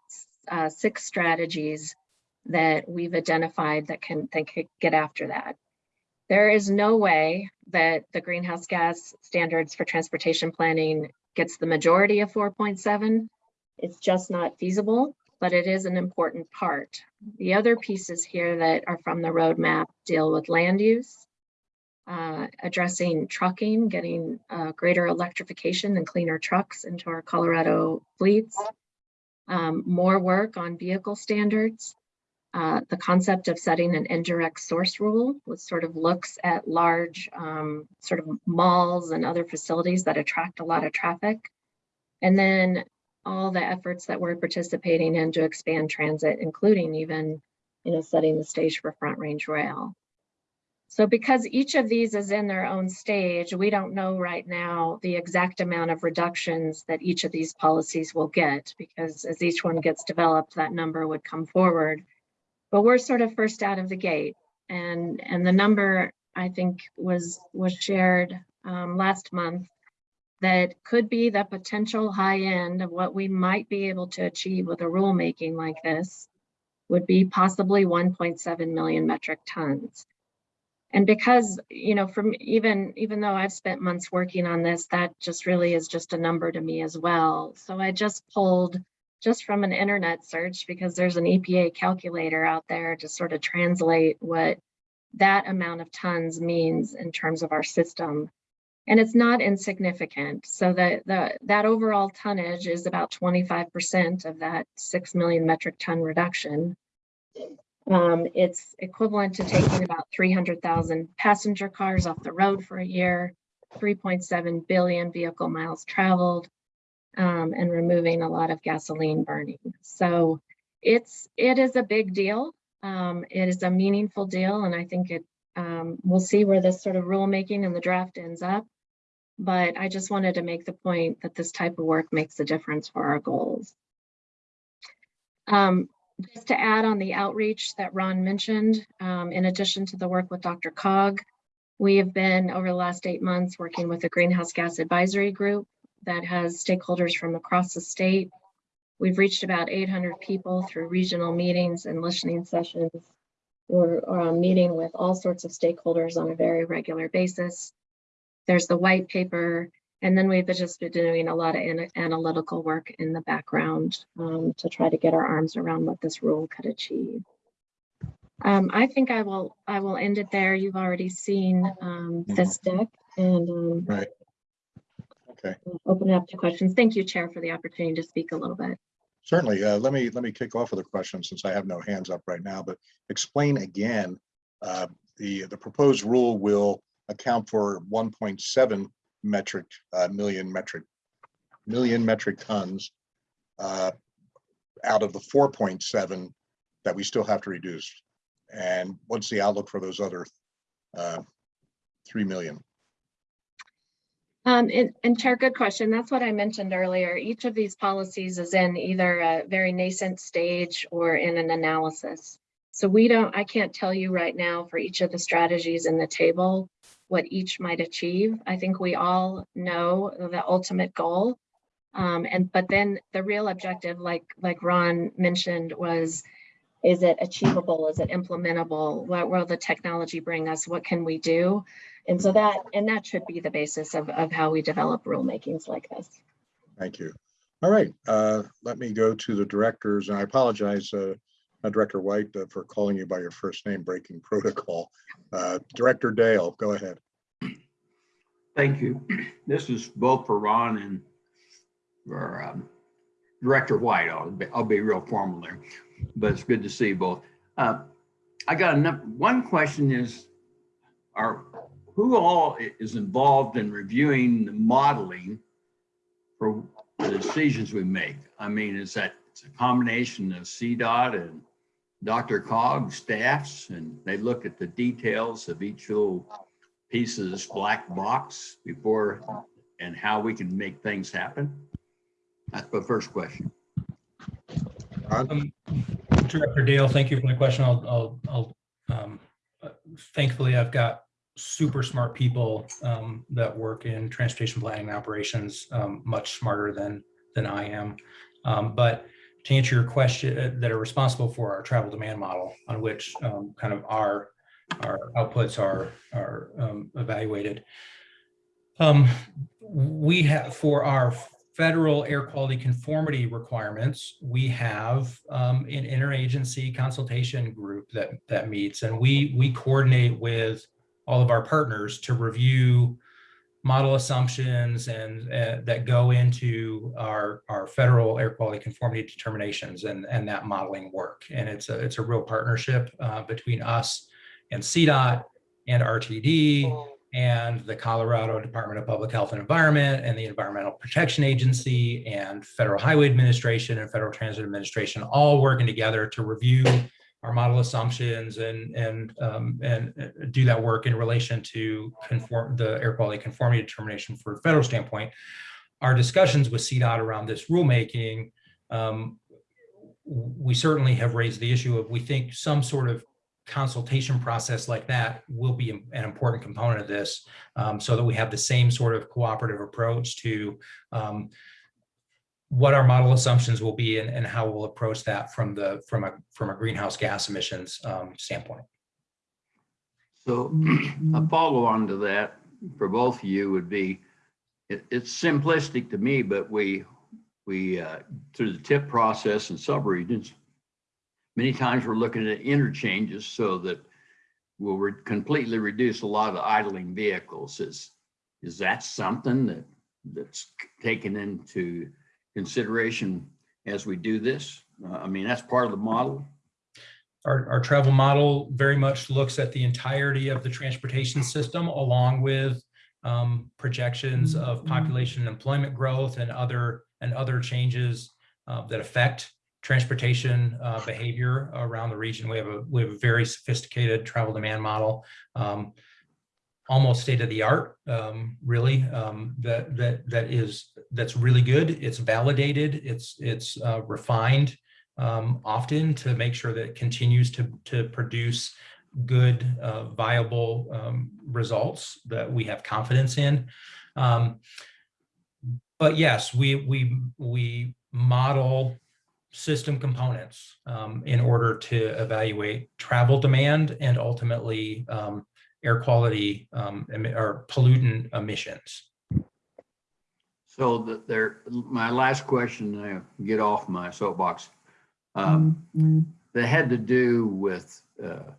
uh, six strategies that we've identified that can, that could get after that. There is no way that the greenhouse gas standards for transportation planning gets the majority of 4.7. It's just not feasible, but it is an important part. The other pieces here that are from the roadmap deal with land use, uh, addressing trucking, getting uh, greater electrification and cleaner trucks into our Colorado fleets, um, more work on vehicle standards, uh, the concept of setting an indirect source rule, which sort of looks at large um, sort of malls and other facilities that attract a lot of traffic. And then all the efforts that we're participating in to expand transit, including even, you know, setting the stage for Front Range Rail. So because each of these is in their own stage, we don't know right now the exact amount of reductions that each of these policies will get, because as each one gets developed, that number would come forward. But we're sort of first out of the gate. And, and the number I think was, was shared um, last month that could be the potential high end of what we might be able to achieve with a rulemaking like this would be possibly 1.7 million metric tons. And because, you know, from even, even though I've spent months working on this, that just really is just a number to me as well. So I just pulled just from an internet search because there's an EPA calculator out there to sort of translate what that amount of tons means in terms of our system. And it's not insignificant. So that the that overall tonnage is about 25% of that 6 million metric ton reduction. Um, it's equivalent to taking about 300,000 passenger cars off the road for a year, 3.7 billion vehicle miles traveled, um, and removing a lot of gasoline burning. So it's it is a big deal. Um, it is a meaningful deal, and I think it um, we'll see where this sort of rulemaking and the draft ends up. But I just wanted to make the point that this type of work makes a difference for our goals. Um, just to add on the outreach that Ron mentioned, um, in addition to the work with DRCOG, we have been over the last eight months working with a greenhouse gas advisory group that has stakeholders from across the state. We've reached about 800 people through regional meetings and listening sessions. We're uh, meeting with all sorts of stakeholders on a very regular basis. There's the white paper, and then we've just been doing a lot of ana- analytical work in the background um, to try to get our arms around what this rule could achieve. Um, I think I will I will end it there. You've already seen um, this deck and um, Right. Okay, open it up to questions. Thank you, Chair, for the opportunity to speak a little bit. certainly. Uh, let me, let me kick off with a question since I have no hands up right now, but explain again. Uh, the, the proposed rule will account for one point seven metric, uh, million metric, million metric tons. Uh, out of the four point seven that we still have to reduce. And what's the outlook for those other, uh, three million? Um, and, and Chair, good question. That's what I mentioned earlier. Each of these policies is in either a very nascent stage or in an analysis. So we don't, I can't tell you right now for each of the strategies in the table what each might achieve. I think we all know the ultimate goal. Um, and but then the real objective, like like Ron mentioned, was is it achievable? Is it implementable? What will the technology bring us? What can we do? And so that, and that should be the basis of, of how we develop rulemakings like this. Thank you. All right, uh, let me go to the directors, and I apologize, uh, uh, Director White, uh, for calling you by your first name, breaking [laughs] protocol. Uh, Director Dale, go ahead. Thank you. This is both for Ron and for um, Director White. I'll be, I'll be real formal there, but it's good to see you both. Uh, I got enough, one question is, are, who all is involved in reviewing the modeling for the decisions we make? I mean, is that, it's a combination of CDOT and DRCOG staffs, and they look at the details of each little piece of this black box before and how we can make things happen? That's the first question. Um, Director Dale, thank you for the question. I'll, I'll, I'll, um, thankfully, I've got super smart people, um, that work in transportation planning and operations, um, much smarter than, than I am. Um, but to answer your question, uh, that are responsible for our travel demand model on which, um, kind of our, our outputs are, are, um, evaluated. Um, we have, for our federal air quality conformity requirements, we have um, an interagency consultation group that that meets, and we we coordinate with all of our partners to review model assumptions and uh, that go into our our federal air quality conformity determinations and and that modeling work. And it's a it's a real partnership uh, between us and CDOT and RTD and the Colorado Department of Public Health and Environment and the Environmental Protection Agency and Federal Highway Administration and Federal Transit Administration, all working together to review our model assumptions and and um, and uh, do that work in relation to conform the air quality conformity determination for a federal standpoint. Our discussions with CDOT around this rulemaking, um, we certainly have raised the issue of we think some sort of consultation process like that will be an important component of this um, so that we have the same sort of cooperative approach to um, what our model assumptions will be and, and how we'll approach that from the from a from a greenhouse gas emissions um, standpoint. So [clears throat] a follow on to that for both of you would be, it, it's simplistic to me, but we, we, uh, through the tip process and subregions, many times we're looking at interchanges so that we'll re- completely reduce a lot of idling vehicles. Is, is that something that, that's taken into consideration as we do this? Uh, I mean, that's part of the model. Our, our travel model very much looks at the entirety of the transportation system along with um, projections of population and employment growth and other, and other changes uh, that affect transportation uh, behavior around the region. We have a, we have a very sophisticated travel demand model. um, Almost state of the art, um, really, um, that, that, that is, that's really good. It's validated, it's, it's uh, refined um, often to make sure that it continues to, to produce good, uh, viable um, results that we have confidence in. Um, but yes, we, we, we model system components um, in order to evaluate travel demand and ultimately air quality um, or pollutant emissions. So that there, my last question, I get off my soapbox. Um, that had to do with, uh,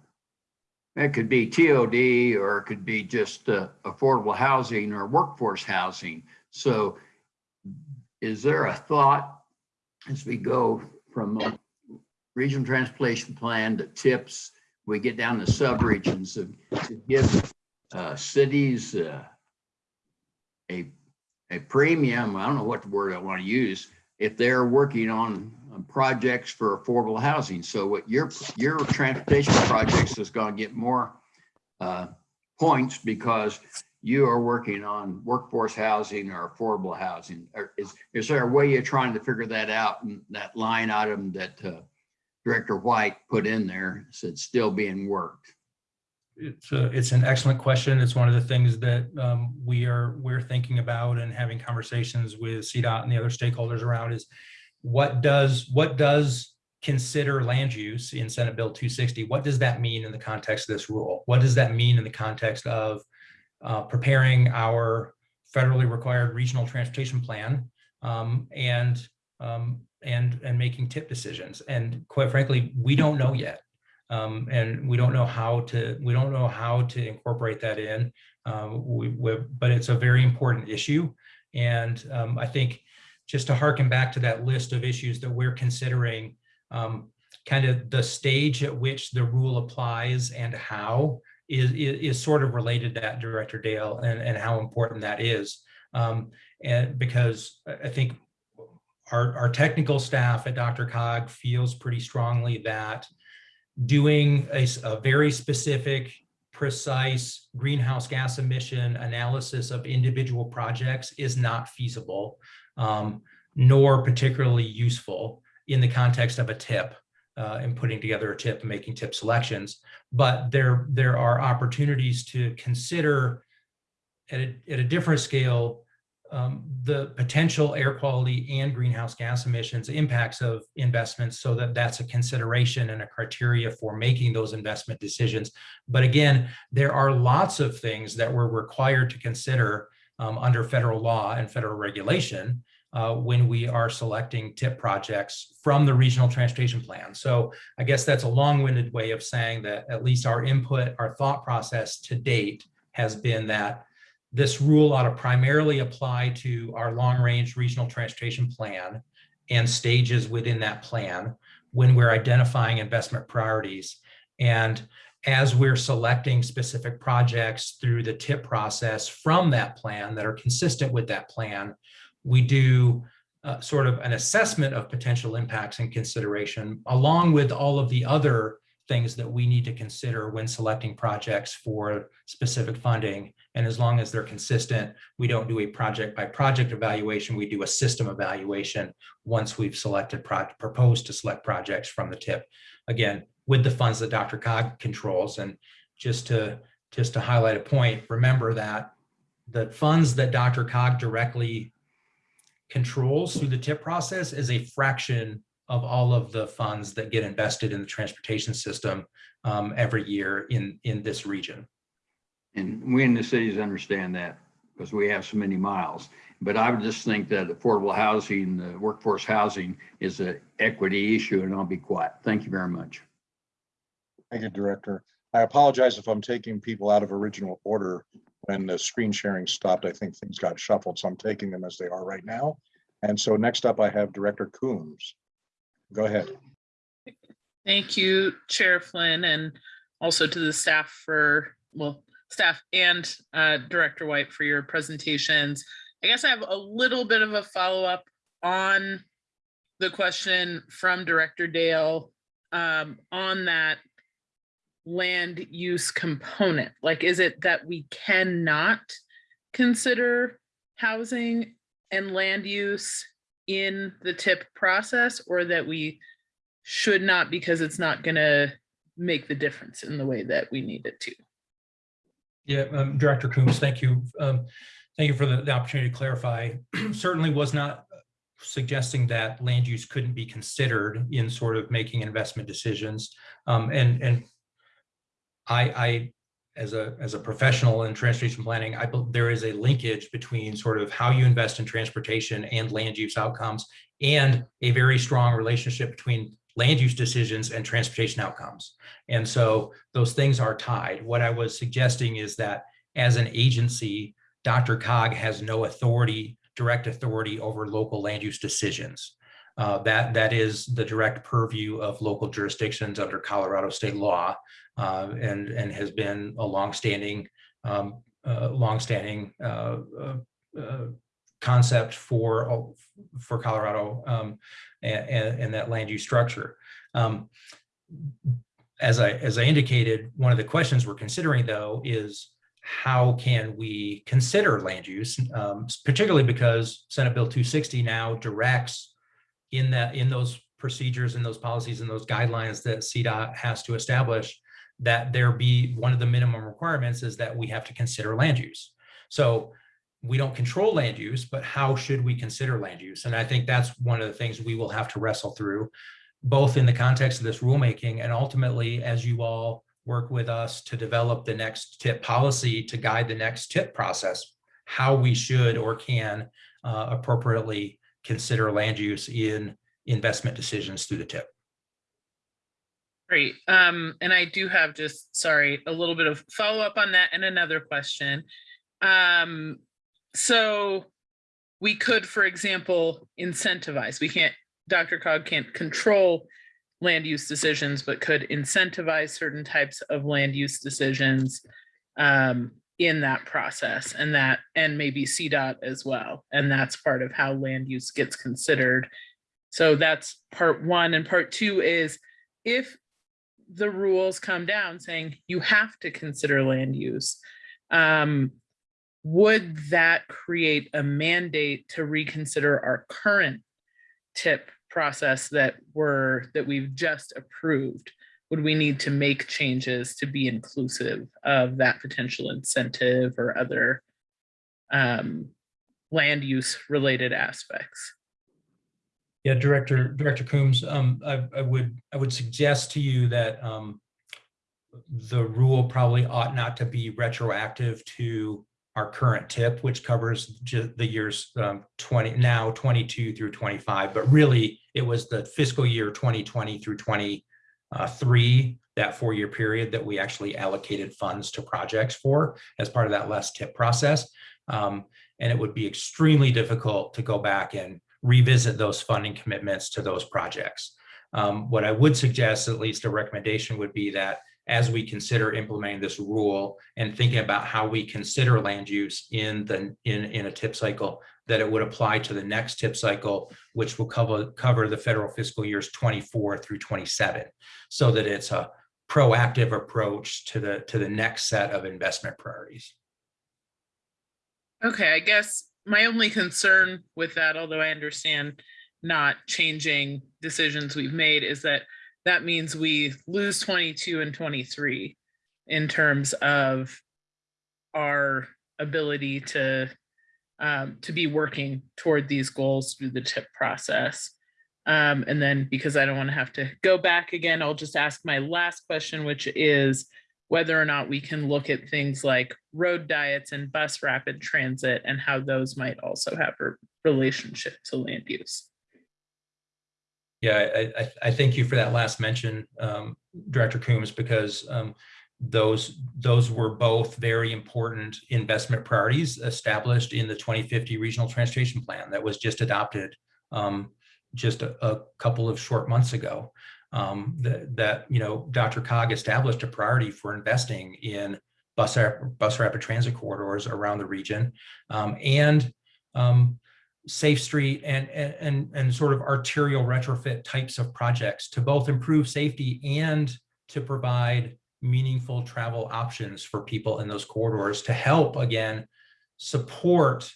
it could be TOD or it could be just uh, affordable housing or workforce housing. So is there a thought as we go from a regional transportation plan to tips, we get down to subregions of- to give uh, cities uh, a, a premium, I don't know what the word I want to use, if they're working on projects for affordable housing. So what your, your transportation projects is going to get more uh, points because you are working on workforce housing or affordable housing. Is, is there a way you're trying to figure that out in that line item that uh, Director White put in there said still being worked? It's a, it's an excellent question. It's one of the things that um, we are, we're thinking about and having conversations with CDOT and the other stakeholders around is what does, what does consider land use in Senate Bill 260? What does that mean in the context of this rule? What does that mean in the context of uh, preparing our federally required regional transportation plan um, and um, and and making tip decisions? And quite frankly, we don't know yet. Um, and we don't know how to we don't know how to incorporate that in um, we, but it's a very important issue and um, i think just to harken back to that list of issues that we're considering um, kind of the stage at which the rule applies and how is, is, is sort of related to that director dale and, and how important that is um, and because I think our, our technical staff at DRCOG feels pretty strongly that doing a very specific, precise greenhouse gas emission analysis of individual projects is not feasible, um, nor particularly useful in the context of a tip uh, and putting together a tip and making tip selections. But there, there are opportunities to consider at a, at a different scale um, the potential air quality and greenhouse gas emissions impacts of investments so that that's a consideration and a criteria for making those investment decisions. But again, there are lots of things that we're required to consider um, under federal law and federal regulation uh, when we are selecting tip projects from the regional transportation plan. So I guess that's a long-winded way of saying that at least our input, our thought process to date has been that this rule ought to primarily apply to our long-range regional transportation plan and stages within that plan when we're identifying investment priorities. And as we're selecting specific projects through the TIP process from that plan that are consistent with that plan, we do uh, sort of an assessment of potential impacts and consideration, along with all of the other things that we need to consider when selecting projects for specific funding. And as long as they're consistent, we don't do a project by project evaluation, we do a system evaluation once we've selected, pro- proposed to select projects from the tip. Again, with the funds that DRCOG controls. And just to, just to highlight a point, remember that the funds that DRCOG directly controls through the tip process is a fraction of all of the funds that get invested in the transportation system um, every year in, in this region. And we in the cities understand that because we have so many miles. But I would just think that affordable housing, the workforce housing is an equity issue and I'll be quiet. Thank you very much. Thank you, Director. I apologize if I'm taking people out of original order. When the screen sharing stopped, I think things got shuffled, so I'm taking them as they are right now. And so next up, I have Director Coombs. Go ahead. Thank you, Chair Flynn, and also to the staff for, well, staff and uh, Director White for your presentations. I guess I have a little bit of a follow-up on the question from Director Dale um, on that land use component. Like, is it that we cannot consider housing and land use in the tip process or that we should not because it's not gonna make the difference in the way that we need it to. Yeah, um, Director Coombs, thank you. Um, Thank you for the, the opportunity to clarify. [clears throat] Certainly was not suggesting that land use couldn't be considered in sort of making investment decisions. Um, and, and I, I, as a, as a professional in transportation planning, I, there is a linkage between sort of how you invest in transportation and land use outcomes and a very strong relationship between land use decisions and transportation outcomes. And so those things are tied. What I was suggesting is that as an agency, DRCOG has no authority, direct authority over local land use decisions. Uh, that, that is the direct purview of local jurisdictions under Colorado state law uh, and, and has been a longstanding, um, uh, longstanding uh, uh, uh, concept for, for Colorado um, and, and, and that land use structure. Um, as I, as I indicated, one of the questions we're considering though is how can we consider land use, um, particularly because Senate Bill 260 now directs in that, in those procedures and those policies and those guidelines that CDOT has to establish that there be one of the minimum requirements is that we have to consider land use. So we don't control land use, but how should we consider land use? And I think that's one of the things we will have to wrestle through, both in the context of this rulemaking and ultimately as you all work with us to develop the next tip policy to guide the next tip process, how we should or can uh, appropriately consider land use in investment decisions through the tip. Great. Um, and I do have just, sorry, a little bit of follow up on that and another question. Um, so we could, for example, incentivize, we can't, DRCOG can't control land use decisions, but could incentivize certain types of land use decisions um, in that process and that, and maybe CDOT as well. And that's part of how land use gets considered. So that's part one. And part two is if the rules come down saying you have to consider land use, um, would that create a mandate to reconsider our current tip process that were that we've just approved? Would we need to make changes to be inclusive of that potential incentive or other um, land use related aspects? Yeah, Director, Director Coombs, um, I, I would, I would suggest to you that, um, the rule probably ought not to be retroactive to our current tip, which covers the years, um, twenty, now twenty-two through twenty-five, but really it was the fiscal year twenty twenty through twenty-three, that four-year period that we actually allocated funds to projects for as part of that less tip process. Um, and it would be extremely difficult to go back and revisit those funding commitments to those projects. Um, what I would suggest, at least a recommendation would be that as we consider implementing this rule and thinking about how we consider land use in the in, in a tip cycle, that it would apply to the next tip cycle, which will cover cover the federal fiscal years 24 through 27, so that it's a proactive approach to the to the next set of investment priorities. Okay, I guess my only concern with that, although I understand not changing decisions we've made, is that that means we lose 22 and 23 in terms of our ability to um, to be working toward these goals through the tip process. Um, and then because I don't want to have to go back again, I'll just ask my last question, which is whether or not we can look at things like road diets and bus rapid transit and how those might also have a relationship to land use. Yeah, I, I, thank you for that last mention, um, Director Coombs, because, um, those, those were both very important investment priorities established in the 2050 Regional Transportation Plan that was just adopted, um, just a, a couple of short months ago. Um, that, that, you know, DRCOG established a priority for investing in bus, bus rapid transit corridors around the region. Um, and, um, Safe Street and, and, and, sort of arterial retrofit types of projects to both improve safety and to provide meaningful travel options for people in those corridors to help, again, support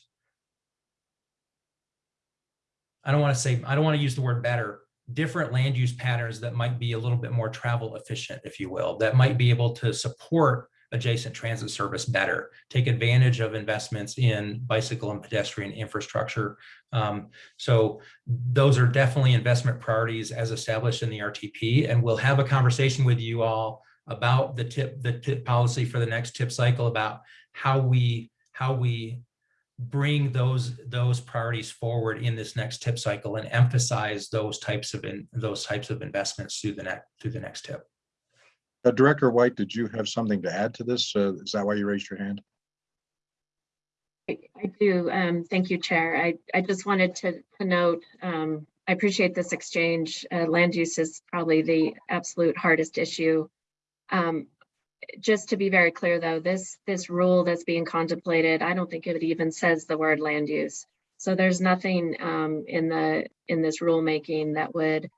I don't want to say, I don't want to use the word better, different land use patterns that might be a little bit more travel efficient, if you will, that might be able to support adjacent transit service better, take advantage of investments in bicycle and pedestrian infrastructure. Um, so those are definitely investment priorities as established in the RTP, and we'll have a conversation with you all about the tip, the tip policy for the next tip cycle about how we, how we bring those those priorities forward in this next tip cycle and emphasize those types of in those types of investments through the next through the next tip. Uh, Director White, did you have something to add to this? Uh, Is that why you raised your hand? I do. Um, thank you, Chair. I, I just wanted to, to note, um, I appreciate this exchange. Uh, land use is probably the absolute hardest issue. Um, just to be very clear, though, this, this rule that's being contemplated, I don't think it even says the word land use. So there's nothing, um, in the, in this rulemaking that would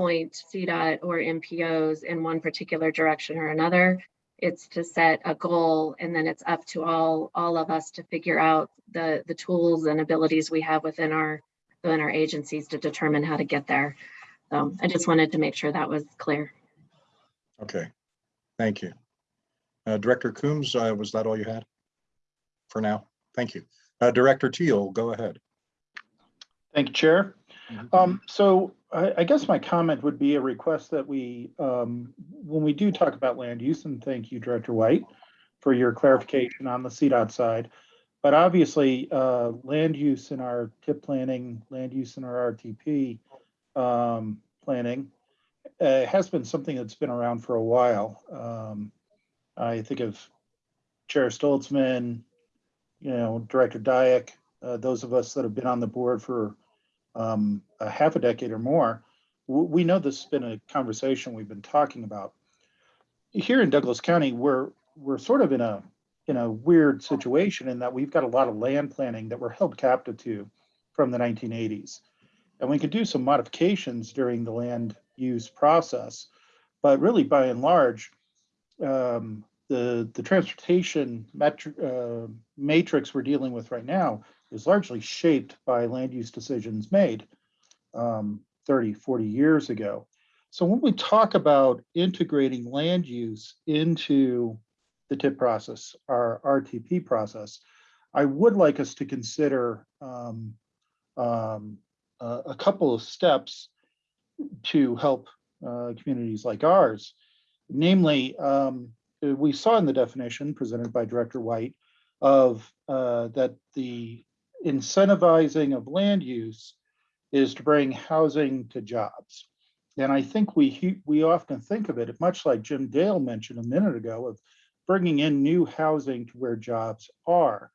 point CDOT or MPOs in one particular direction or another. It's to set a goal and then it's up to all, all of us to figure out the, the tools and abilities we have within our, within our agencies to determine how to get there. So I just wanted to make sure that was clear. Okay, thank you. Uh, Director Coombs, uh, was that all you had? For now, thank you. Uh, Director Teal, go ahead. Thank you, Chair. Um, so I, I guess my comment would be a request that we, um, when we do talk about land use, and thank you, Director White, for your clarification on the CDOT side. But obviously, uh, land use in our tip planning, land use in our RTP, um, planning, uh, has been something that's been around for a while. Um, I think of Chair Stolzmann, you know, Director Dyak, uh, those of us that have been on the board for um, a half a decade or more, we know this has been a conversation we've been talking about. Here in Douglas County, we're we're sort of in a in a weird situation in that we've got a lot of land planning that we're held captive to from the 1980s, and we could do some modifications during the land use process, but really by and large, um, the the transportation uh, matrix we're dealing with right now is largely shaped by land use decisions made um, 30, 40 years ago. So when we talk about integrating land use into the TIP process, our RTP process, I would like us to consider um, um, a, a couple of steps to help uh, communities like ours. Namely, um, we saw in the definition presented by Director White of uh, that the incentivizing of land use is to bring housing to jobs. And I think we we often think of it much like Jim Dale mentioned a minute ago of bringing in new housing to where jobs are.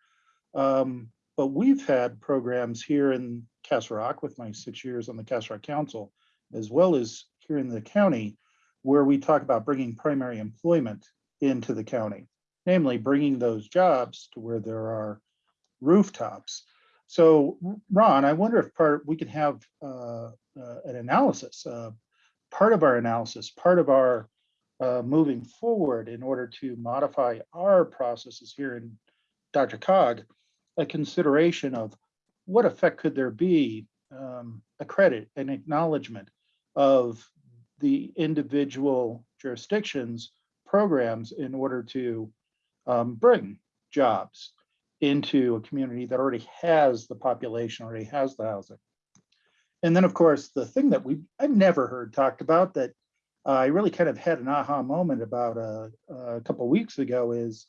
Um, but we've had programs here in Castle Rock with my six years on the Castle Rock Council, as well as here in the county, where we talk about bringing primary employment into the county, namely bringing those jobs to where there are rooftops. So Ron, I wonder if part, we could have uh, uh, an analysis, uh, part of our analysis, part of our uh, moving forward in order to modify our processes here in DRCOG, a consideration of what effect could there be, um, a credit, an acknowledgement of the individual jurisdictions programs in order to um, bring jobs into a community that already has the population, already has the housing. and then, of course, the thing that we, I've never heard talked about that uh, I really kind of had an aha moment about a, a couple weeks ago is,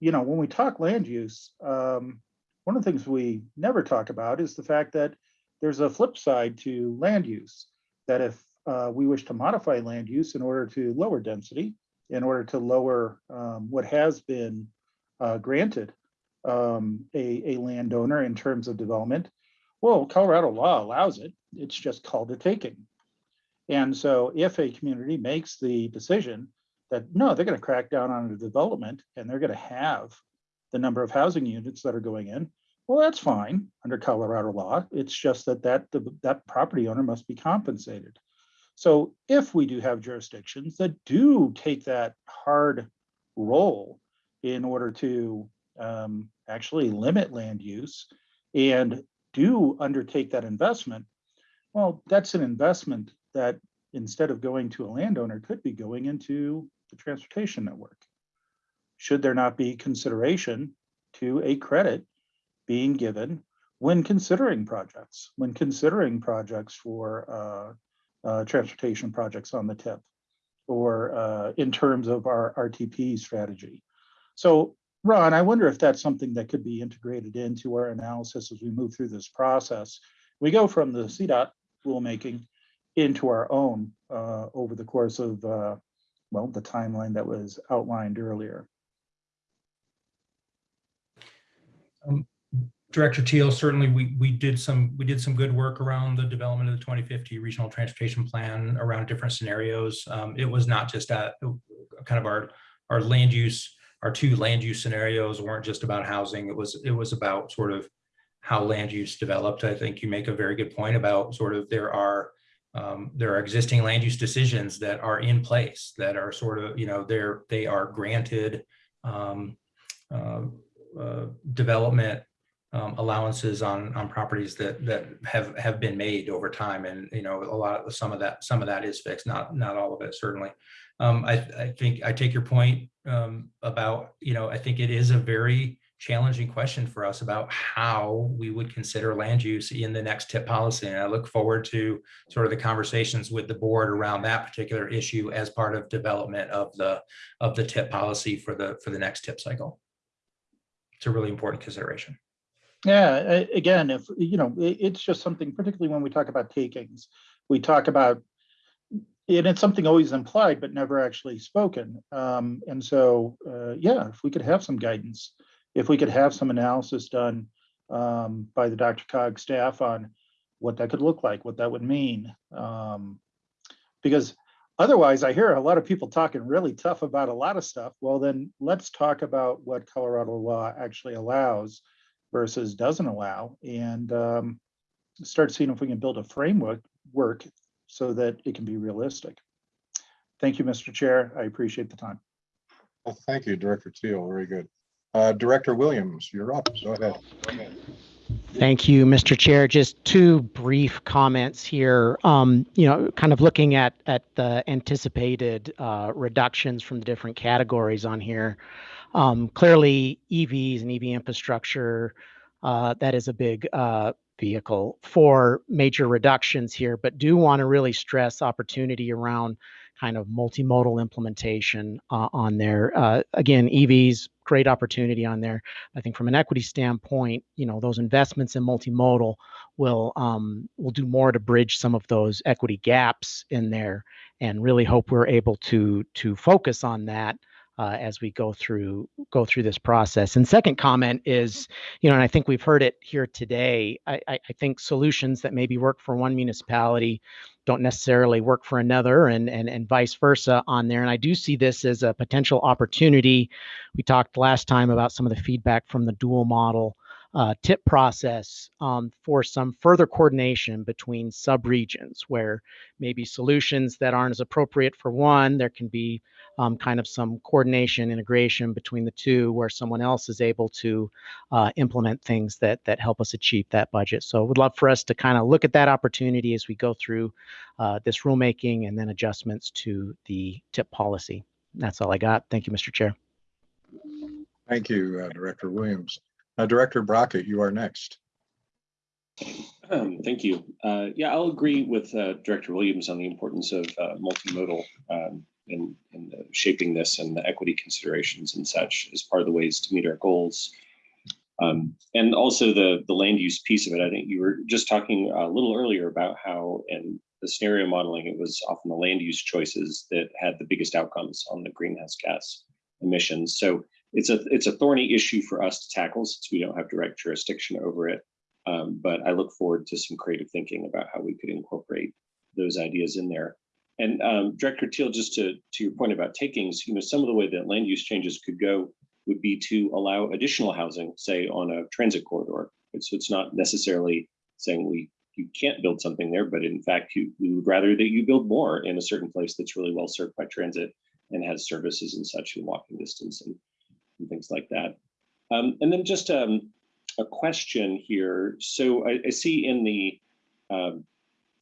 you know, when we talk land use, um, one of the things we never talk about is the fact that there's a flip side to land use. That if uh, we wish to modify land use in order to lower density, in order to lower um, what has been uh, granted um, a, a landowner in terms of development, well, Colorado law allows it. It's just called a taking. And so if a community makes the decision that, no, they're going to crack down on the development and they're going to have the number of housing units that are going in, well, that's fine under Colorado law. It's just that that, that property owner must be compensated. So if we do have jurisdictions that do take that hard role in order to um, actually limit land use and do undertake that investment, well, that's an investment that instead of going to a landowner could be going into the transportation network. Should there not be consideration to a credit being given when considering projects, when considering projects for uh, transportation projects on the tip or uh, in terms of our RTP strategy. So Ron, I wonder if that's something that could be integrated into our analysis as we move through this process. We go from the CDOT rulemaking into our own uh, over the course of, uh, well, the timeline that was outlined earlier. Director Teal, certainly we, we did some, we did some good work around the development of the 2050 Regional Transportation Plan around different scenarios. Um, It was not just at kind of our, our land use, our two land use scenarios weren't just about housing. It was, it was about sort of how land use developed. I think you make a very good point about sort of there are, um, there are existing land use decisions that are in place that are sort of, you know, they're, they are granted um, uh, uh, development um, allowances on, on properties that, that have, have been made over time. And, you know, a lot of, some of that, some of that is fixed, not, not all of it, certainly. Um, I, I think I take your point um, about, you know, I think it is a very challenging question for us about how we would consider land use in the next tip policy. And I look forward to sort of the conversations with the board around that particular issue as part of development of the, of the tip policy for the, for the next tip cycle. It's a really important consideration. Yeah, again, if, you know, it's just something, particularly when we talk about takings, we talk about, and it's something always implied but never actually spoken. Um, and so, uh, yeah, if we could have some guidance, if we could have some analysis done um, by the DRCOG staff on what that could look like, what that would mean. Um, because otherwise, I hear a lot of people talking really tough about a lot of stuff. Well, then let's talk about what Colorado law actually allows versus doesn't allow and um, start seeing if we can build a framework work so that it can be realistic. Thank you, Mr. Chair. I appreciate the time. Well, thank you, Director Teal. Very good. Uh, Director Williams, you're up. Go ahead. Thank you, Mr. Chair. Just two brief comments here. Um, you know, kind of looking at at the anticipated uh, reductions from the different categories on here. Um, clearly, EVs and EV infrastructure, uh, that is a big uh, vehicle for major reductions here, but do want to really stress opportunity around kind of multimodal implementation uh, on there. Uh, again, EVs, great opportunity on there. I think from an equity standpoint, you know, those investments in multimodal will um, will do more to bridge some of those equity gaps in there, and really hope we're able to to focus on that uh, as we go through go through this process. And second comment is, you know, and I think we've heard it here today. I, I, I think solutions that maybe work for one municipality don't necessarily work for another, and and and vice versa on there. And I do see this as a potential opportunity. We talked last time about some of the feedback from the dual model uh, tip process um, for some further coordination between subregions where maybe solutions that aren't as appropriate for one, there can be um, kind of some coordination, integration between the two where someone else is able to uh, implement things that that help us achieve that budget. So would love for us to kind of look at that opportunity as we go through uh, this rulemaking and then adjustments to the tip policy. That's all I got. Thank you, Mr. Chair. Thank you, uh, Director Williams. Uh, Director Brockett, you are next. Um, Thank you. Uh, Yeah, I'll agree with uh, Director Williams on the importance of uh, multimodal um, uh, shaping this and the equity considerations and such as part of the ways to meet our goals. Um, And also the, the land use piece of it. I think you were just talking a little earlier about how in the scenario modeling, it was often the land use choices that had the biggest outcomes on the greenhouse gas emissions. So it's a, it's a thorny issue for us to tackle since we don't have direct jurisdiction over it. Um, but I look forward to some creative thinking about how we could incorporate those ideas in there. And um, Director Teal, just to, to your point about takings, you know, some of the way that land use changes could go would be to allow additional housing, say on a transit corridor. So it's not necessarily saying we you can't build something there, but in fact, you we would rather that you build more in a certain place that's really well served by transit and has services and such in walking distance and, and things like that. Um, and then just um, a question here. So I, I see in the um,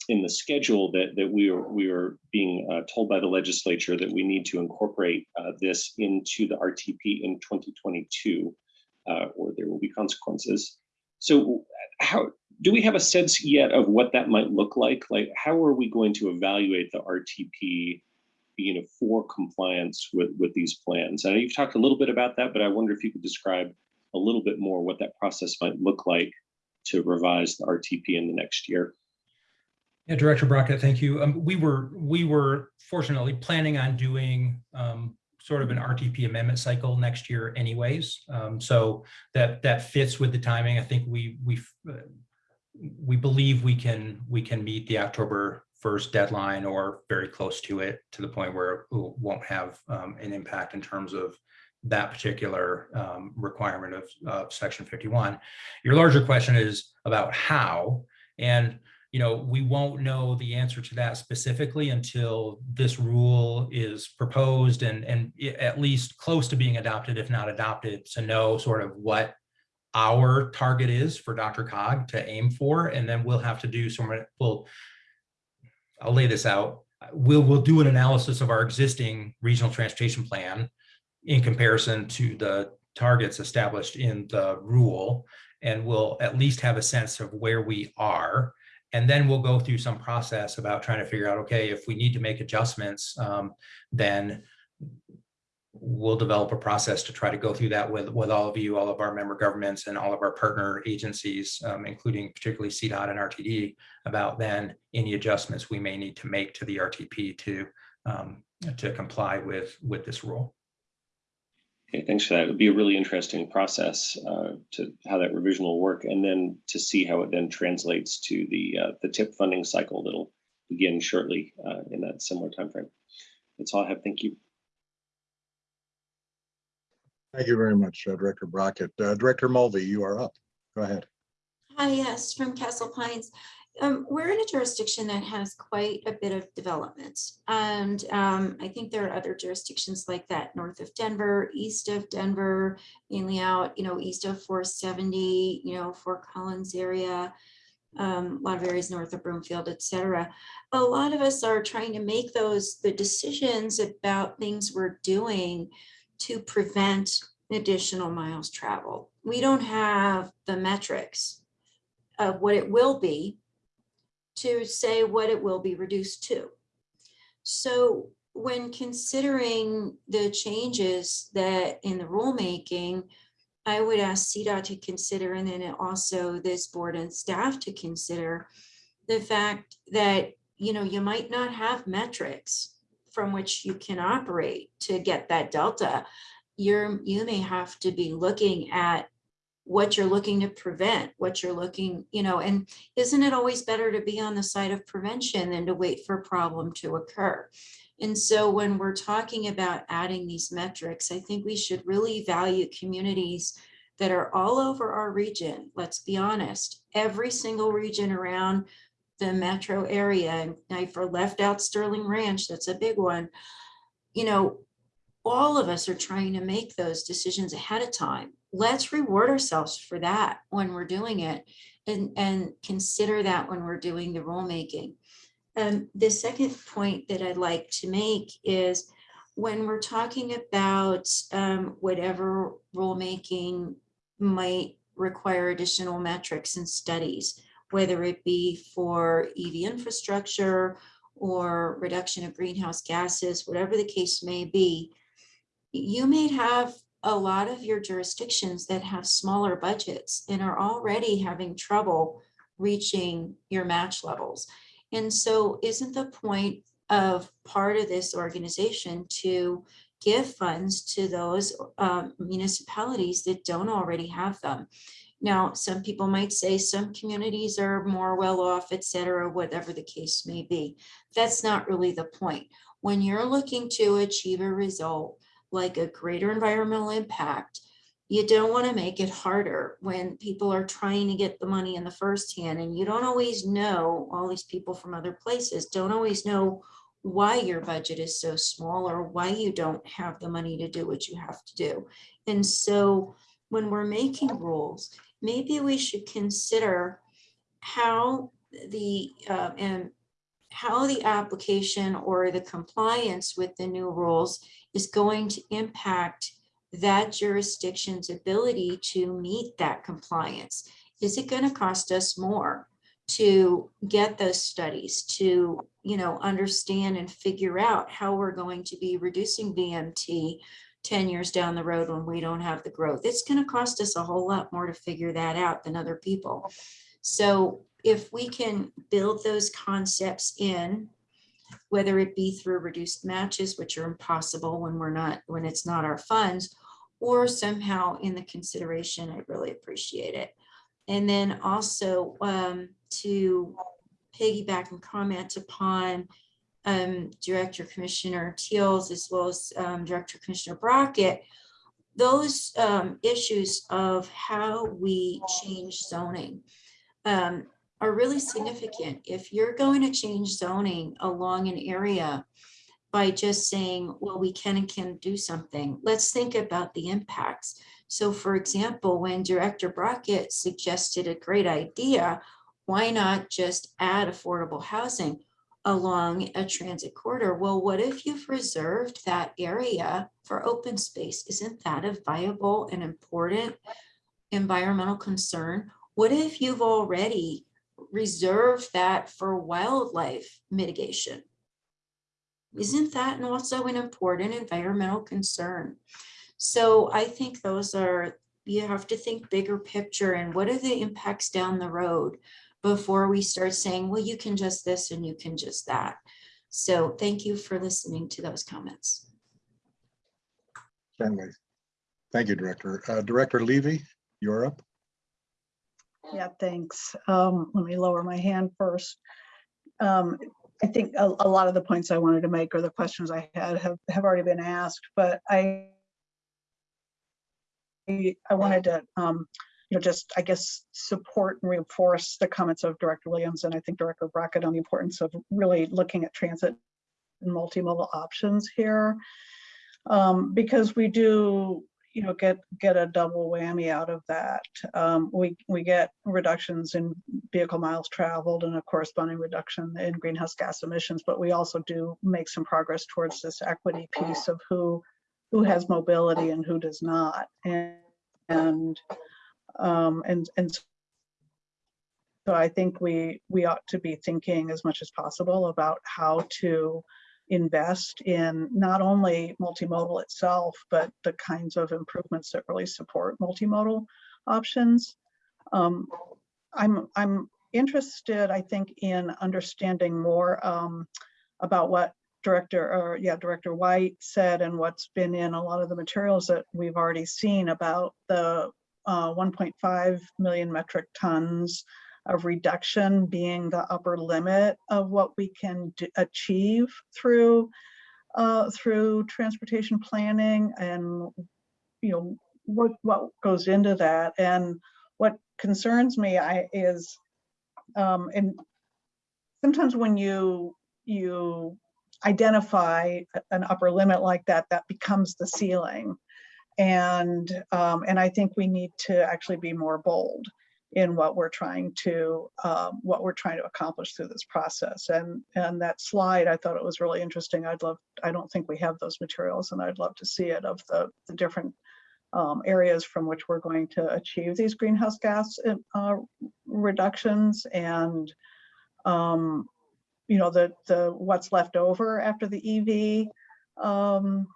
in the schedule that that we are we are being uh, told by the legislature that we need to incorporate uh, this into the RTP in 2022, uh, or there will be consequences. So how do we have a sense yet of what that might look like? Like how are we going to evaluate the RTP? You know, for compliance with with these plans. Know you've talked a little bit about that, but I wonder if you could describe a little bit more what that process might look like to revise the RTP in the next year. Yeah, Director Brockett, thank you. Um, we were we were fortunately planning on doing um, sort of an RTP amendment cycle next year, anyways. Um, so that that fits with the timing. I think we we uh, we believe we can we can meet the October first deadline or very close to it to the point where it won't have um, an impact in terms of that particular um, requirement of, section 51. Your larger question is about how, and you know, we won't know the answer to that specifically until this rule is proposed and, and at least close to being adopted, if not adopted, to know sort of what our target is for DRCOG to aim for. And then we'll have to do some, we'll, I'll lay this out. We'll, we'll do an analysis of our existing regional transportation plan in comparison to the targets established in the rule. And we'll at least have a sense of where we are. And then we'll go through some process about trying to figure out, okay, if we need to make adjustments, um, then we'll develop a process to try to go through that with, with all of you, all of our member governments and all of our partner agencies, um, including particularly CDOT and RTD, about then any adjustments we may need to make to the RTP to, um, to comply with, with this rule. Okay, thanks for that. It would be a really interesting process uh, to how that revision will work, and then to see how it then translates to the uh, the TIP funding cycle that'll begin shortly uh, in that similar timeframe. That's all I have. Thank you. Thank you very much, uh, Director Brockett. Uh, Director Mulvey, you are up. Go ahead. Hi, yes, from Castle Pines. Um, we're in a jurisdiction that has quite a bit of development. And um, I think there are other jurisdictions like that north of Denver, east of Denver, mainly out, you know, east of 470, you know, Fort Collins area, um, a lot of areas north of Broomfield, et cetera. A lot of us are trying to make those, the decisions about things we're doing to prevent additional miles traveled. We don't have the metrics of what it will be to say what it will be reduced to. So when considering the changes that in the rulemaking, I would ask CDOT to consider, and then also this board and staff to consider the fact that, you know, you might not have metrics from which you can operate to get that delta. You're, you may have to be looking at what you're looking to prevent, what you're looking, you know, and isn't it always better to be on the side of prevention than to wait for a problem to occur? And so when we're talking about adding these metrics, I think we should really value communities that are all over our region. Let's be honest, every single region around the metro area, and left out Sterling Ranch, that's a big one. You know, all of us are trying to make those decisions ahead of time let's reward ourselves for that when we're doing it and, and consider that when we're doing the rulemaking. Um, the second point that I'd like to make is when we're talking about um, whatever rulemaking might require additional metrics and studies, whether it be for EV infrastructure or reduction of greenhouse gases, whatever the case may be, you may have a lot of your jurisdictions that have smaller budgets and are already having trouble reaching your match levels. And so isn't the point of part of this organization to give funds to those um, municipalities that don't already have them? Now, some people might say some communities are more well off, et cetera, whatever the case may be. That's not really the point. When you're looking to achieve a result like a greater environmental impact, you don't want to make it harder when people are trying to get the money in the first hand and you don't always know, all these people from other places don't always know why your budget is so small or why you don't have the money to do what you have to do. And so when we're making rules, maybe we should consider how the, uh, and how the application or the compliance with the new rules is going to impact that jurisdiction's ability to meet that compliance. Is it going to cost us more to get those studies, to, you know, understand and figure out how we're going to be reducing VMT 10 years down the road when we don't have the growth? It's going to cost us a whole lot more to figure that out than other people. So if we can build those concepts in, whether it be through reduced matches, which are impossible when we're not, when it's not our funds, or somehow in the consideration, I really appreciate it. And then also um, to piggyback and comment upon um, Director Commissioner Teals as well as um, Director Commissioner Brockett, those um, issues of how we change zoning um, are really significant. If you're going to change zoning along an area by just saying, well, we can and can do something, let's think about the impacts. So for example, when Director Brockett suggested a great idea, why not just add affordable housing along a transit corridor? Well, what if you've reserved that area for open space? Isn't that a viable and important environmental concern? What if you've already reserved that for wildlife mitigation? Isn't that also an important environmental concern? So I think those are, you have to think bigger picture and what are the impacts down the road before we start saying, well, you can just this and you can just that. So thank you for listening to those comments. Certainly. Thank you, Director. Uh, Director Levy, you're up. Yeah, thanks. Um, let me lower my hand first. Um, I think a, a lot of the points I wanted to make or the questions I had have, have already been asked, but I I wanted to, um, you know, just, I guess, support and reinforce the comments of Director Williams and I think Director Brockett on the importance of really looking at transit and multimodal options here. Um, because we do, you know, get get a double whammy out of that. Um, we we get reductions in vehicle miles traveled and a corresponding reduction in greenhouse gas emissions, but we also do make some progress towards this equity piece of who who has mobility and who does not. And and um, and and so I think we we ought to be thinking as much as possible about how to invest in not only multimodal itself, but the kinds of improvements that really support multimodal options. Um, I'm I'm interested, I think, in understanding more um, about what Director or yeah, Director White said and what's been in a lot of the materials that we've already seen about the uh, 1.5 million metric tons of reduction being the upper limit of what we can achieve through uh, through transportation planning and you know what what goes into that. And what concerns me I is um, and sometimes when you you identify an upper limit like that that becomes the ceiling and um, and I think we need to actually be more bold in what we're trying to um, what we're trying to accomplish through this process. And and that slide, I thought it was really interesting. I'd love. I don't think we have those materials, and I'd love to see it of the the different um, areas from which we're going to achieve these greenhouse gas uh, reductions and um, you know, the, the, what's left over after the EV um,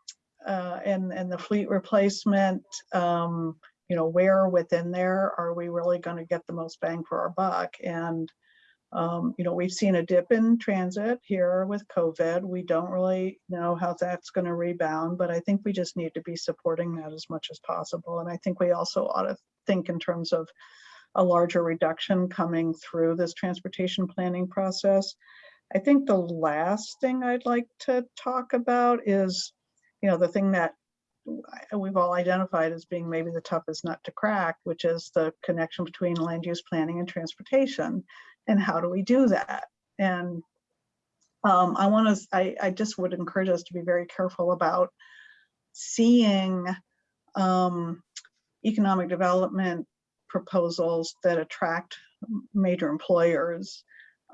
uh, and, and the fleet replacement, um, you know, where within there are we really going to get the most bang for our buck? And, um, you know, we've seen a dip in transit here with COVID. We don't really know how that's going to rebound, but I think we just need to be supporting that as much as possible. And I think we also ought to think in terms of a larger reduction coming through this transportation planning process. I think the last thing I'd like to talk about is, you know, the thing that we've all identified as being maybe the toughest nut to crack, which is the connection between land use planning and transportation. And how do we do that? And um, I want to, I, I just would encourage us to be very careful about seeing um, economic development proposals that attract major employers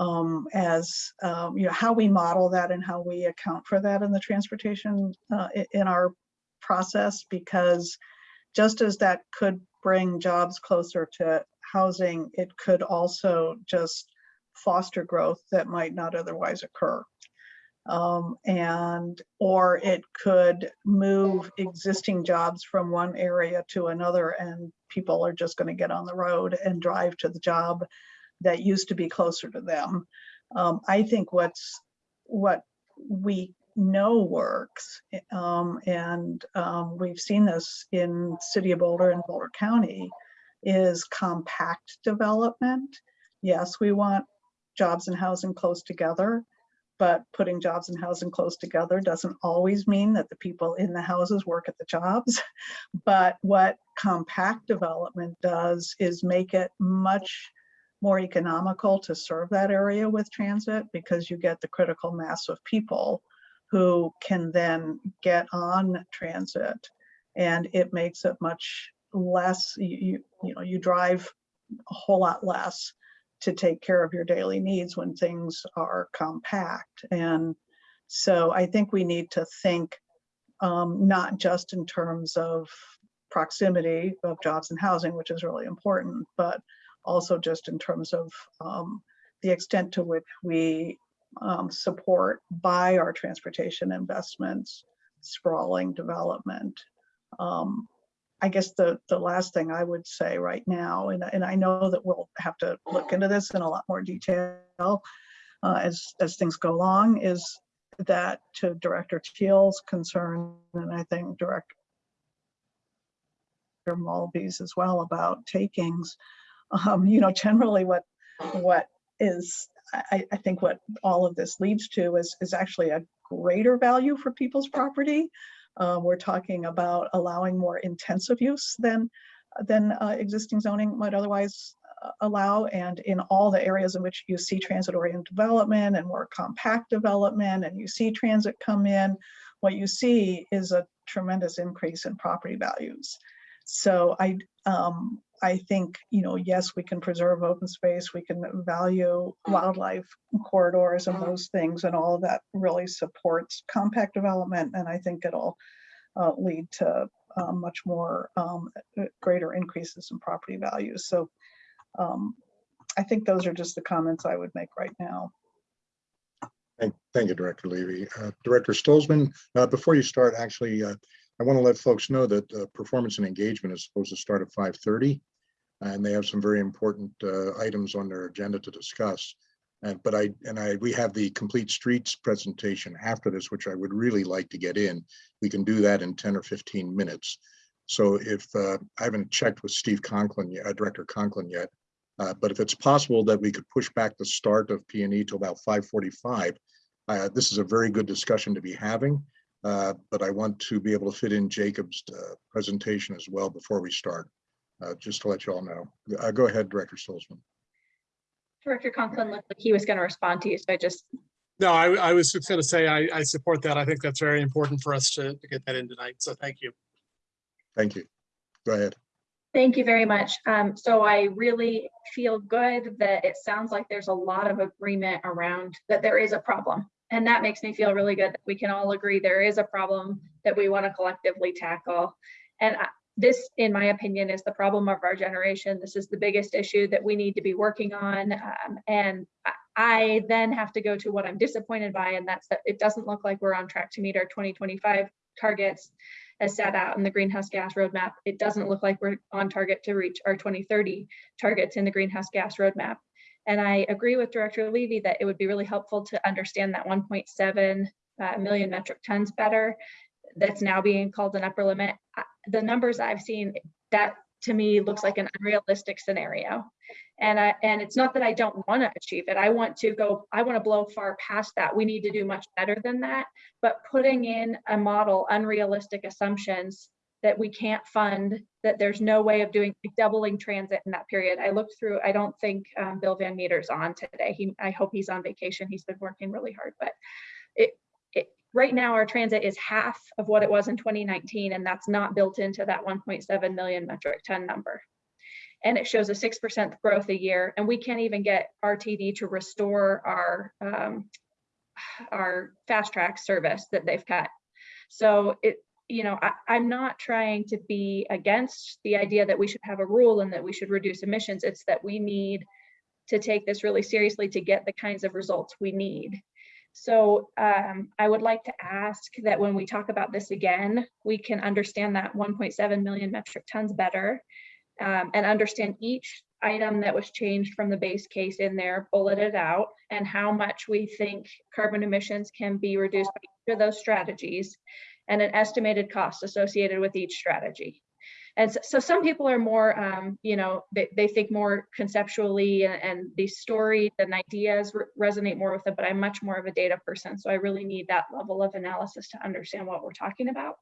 um, as um, you know how we model that and how we account for that in the transportation uh, in our process because just as that could bring jobs closer to housing it could also just foster growth that might not otherwise occur. Um, and or it could move existing jobs from one area to another and people are just going to get on the road and drive to the job that used to be closer to them. Um, I think what's what we know works, um, and um, we've seen this in City of Boulder and Boulder County, is compact development. Yes, we want jobs and housing close together, but putting jobs and housing close together doesn't always mean that the people in the houses work at the jobs. [laughs] But what compact development does is make it much more economical to serve that area with transit because you get the critical mass of people who can then get on transit. And it makes it much less you you know you drive a whole lot less to take care of your daily needs when things are compact. And so i think we need to think um, not just in terms of proximity of jobs and housing which is really important but also just in terms of um, the extent to which we um, support by our transportation investments, sprawling development. Um, I guess the, the last thing I would say right now, and, and I know that we'll have to look into this in a lot more detail uh, as, as things go along, is that to Director Teal's concern, and I think Director Mulvey's as well about takings, um, you know, generally what what is I, I, think what all of this leads to is is actually a greater value for people's property. Um, we're talking about allowing more intensive use than than uh, existing zoning might otherwise uh, allow and in all the areas in which you see transit oriented development and more compact development and you see transit come in what you see is a tremendous increase in property values so i um, I think, you know, yes, we can preserve open space, we can value wildlife corridors and those things, and all of that really supports compact development. And I think it'll uh, lead to uh, much more um, uh, greater increases in property values. So um, I think those are just the comments I would make right now. Thank, thank you, Director Levy. Uh, Director Stolzmann, uh, before you start, actually, uh, I want to let folks know that uh, performance and engagement is supposed to start at 5:30 and they have some very important uh, items on their agenda to discuss. And but I and I we have the complete streets presentation after this, which I would really like to get in. We can do that in 10 or 15 minutes. So if uh, I haven't checked with Steve Conklin, uh, Director Conklin yet, uh, but if it's possible that we could push back the start of P&E to about 5:45, uh, this is a very good discussion to be having. Uh, but I want to be able to fit in Jacob's presentation as well before we start uh, just to let you all know. Uh, go ahead, Director Stolzmann. Director Conklin looked like he was going to respond to you, so I just. No, I, I was just going to say I, I support that. I think that's very important for us to, to get that in tonight. So thank you. Thank you. Go ahead. Thank you very much. Um, so I really feel good that it sounds like there's a lot of agreement around that there is a problem. And that makes me feel really good that we can all agree there is a problem that we want to collectively tackle. And this, in my opinion, is the problem of our generation. This is the biggest issue that we need to be working on. Um, and I- then have to go to what I'm disappointed by, and that's that it doesn't look like we're on track to meet our 2025 targets as set out in the greenhouse gas roadmap. It doesn't look like we're on target to reach our 2030 targets in the greenhouse gas roadmap. And I agree with Director Levy that it would be really helpful to understand that 1.7 uh, million metric tons better. That's now being called an upper limit. The numbers I've seen, that to me looks like an unrealistic scenario. And I, and it's not that I don't want to achieve it. I want to go, I want to blow far past that. We need to do much better than that. But putting in a model, unrealistic assumptions that we can't fund, that there's no way of doing doubling transit in that period. I looked through, I don't think um, Bill Van Meter's on today. He, I hope he's on vacation. He's been working really hard, but it, right now our transit is half of what it was in 2019, and that's not built into that 1.7 million metric ton number. And it shows a 6% growth a year, and we can't even get RTD to restore our um, our FasTracks service that they've cut. So it, you know, I, I'm not trying to be against the idea that we should have a rule and that we should reduce emissions. It's that we need to take this really seriously to get the kinds of results we need. So um, I would like to ask that when we talk about this again, we can understand that 1.7 million metric tons better um, and understand each item that was changed from the base case in there, bulleted out, and how much we think carbon emissions can be reduced by each of those strategies and an estimated cost associated with each strategy. And so, so some people are more, um, you know, they, they think more conceptually and, and these stories and ideas re- resonate more with them, but I'm much more of a data person. So I really need that level of analysis to understand what we're talking about.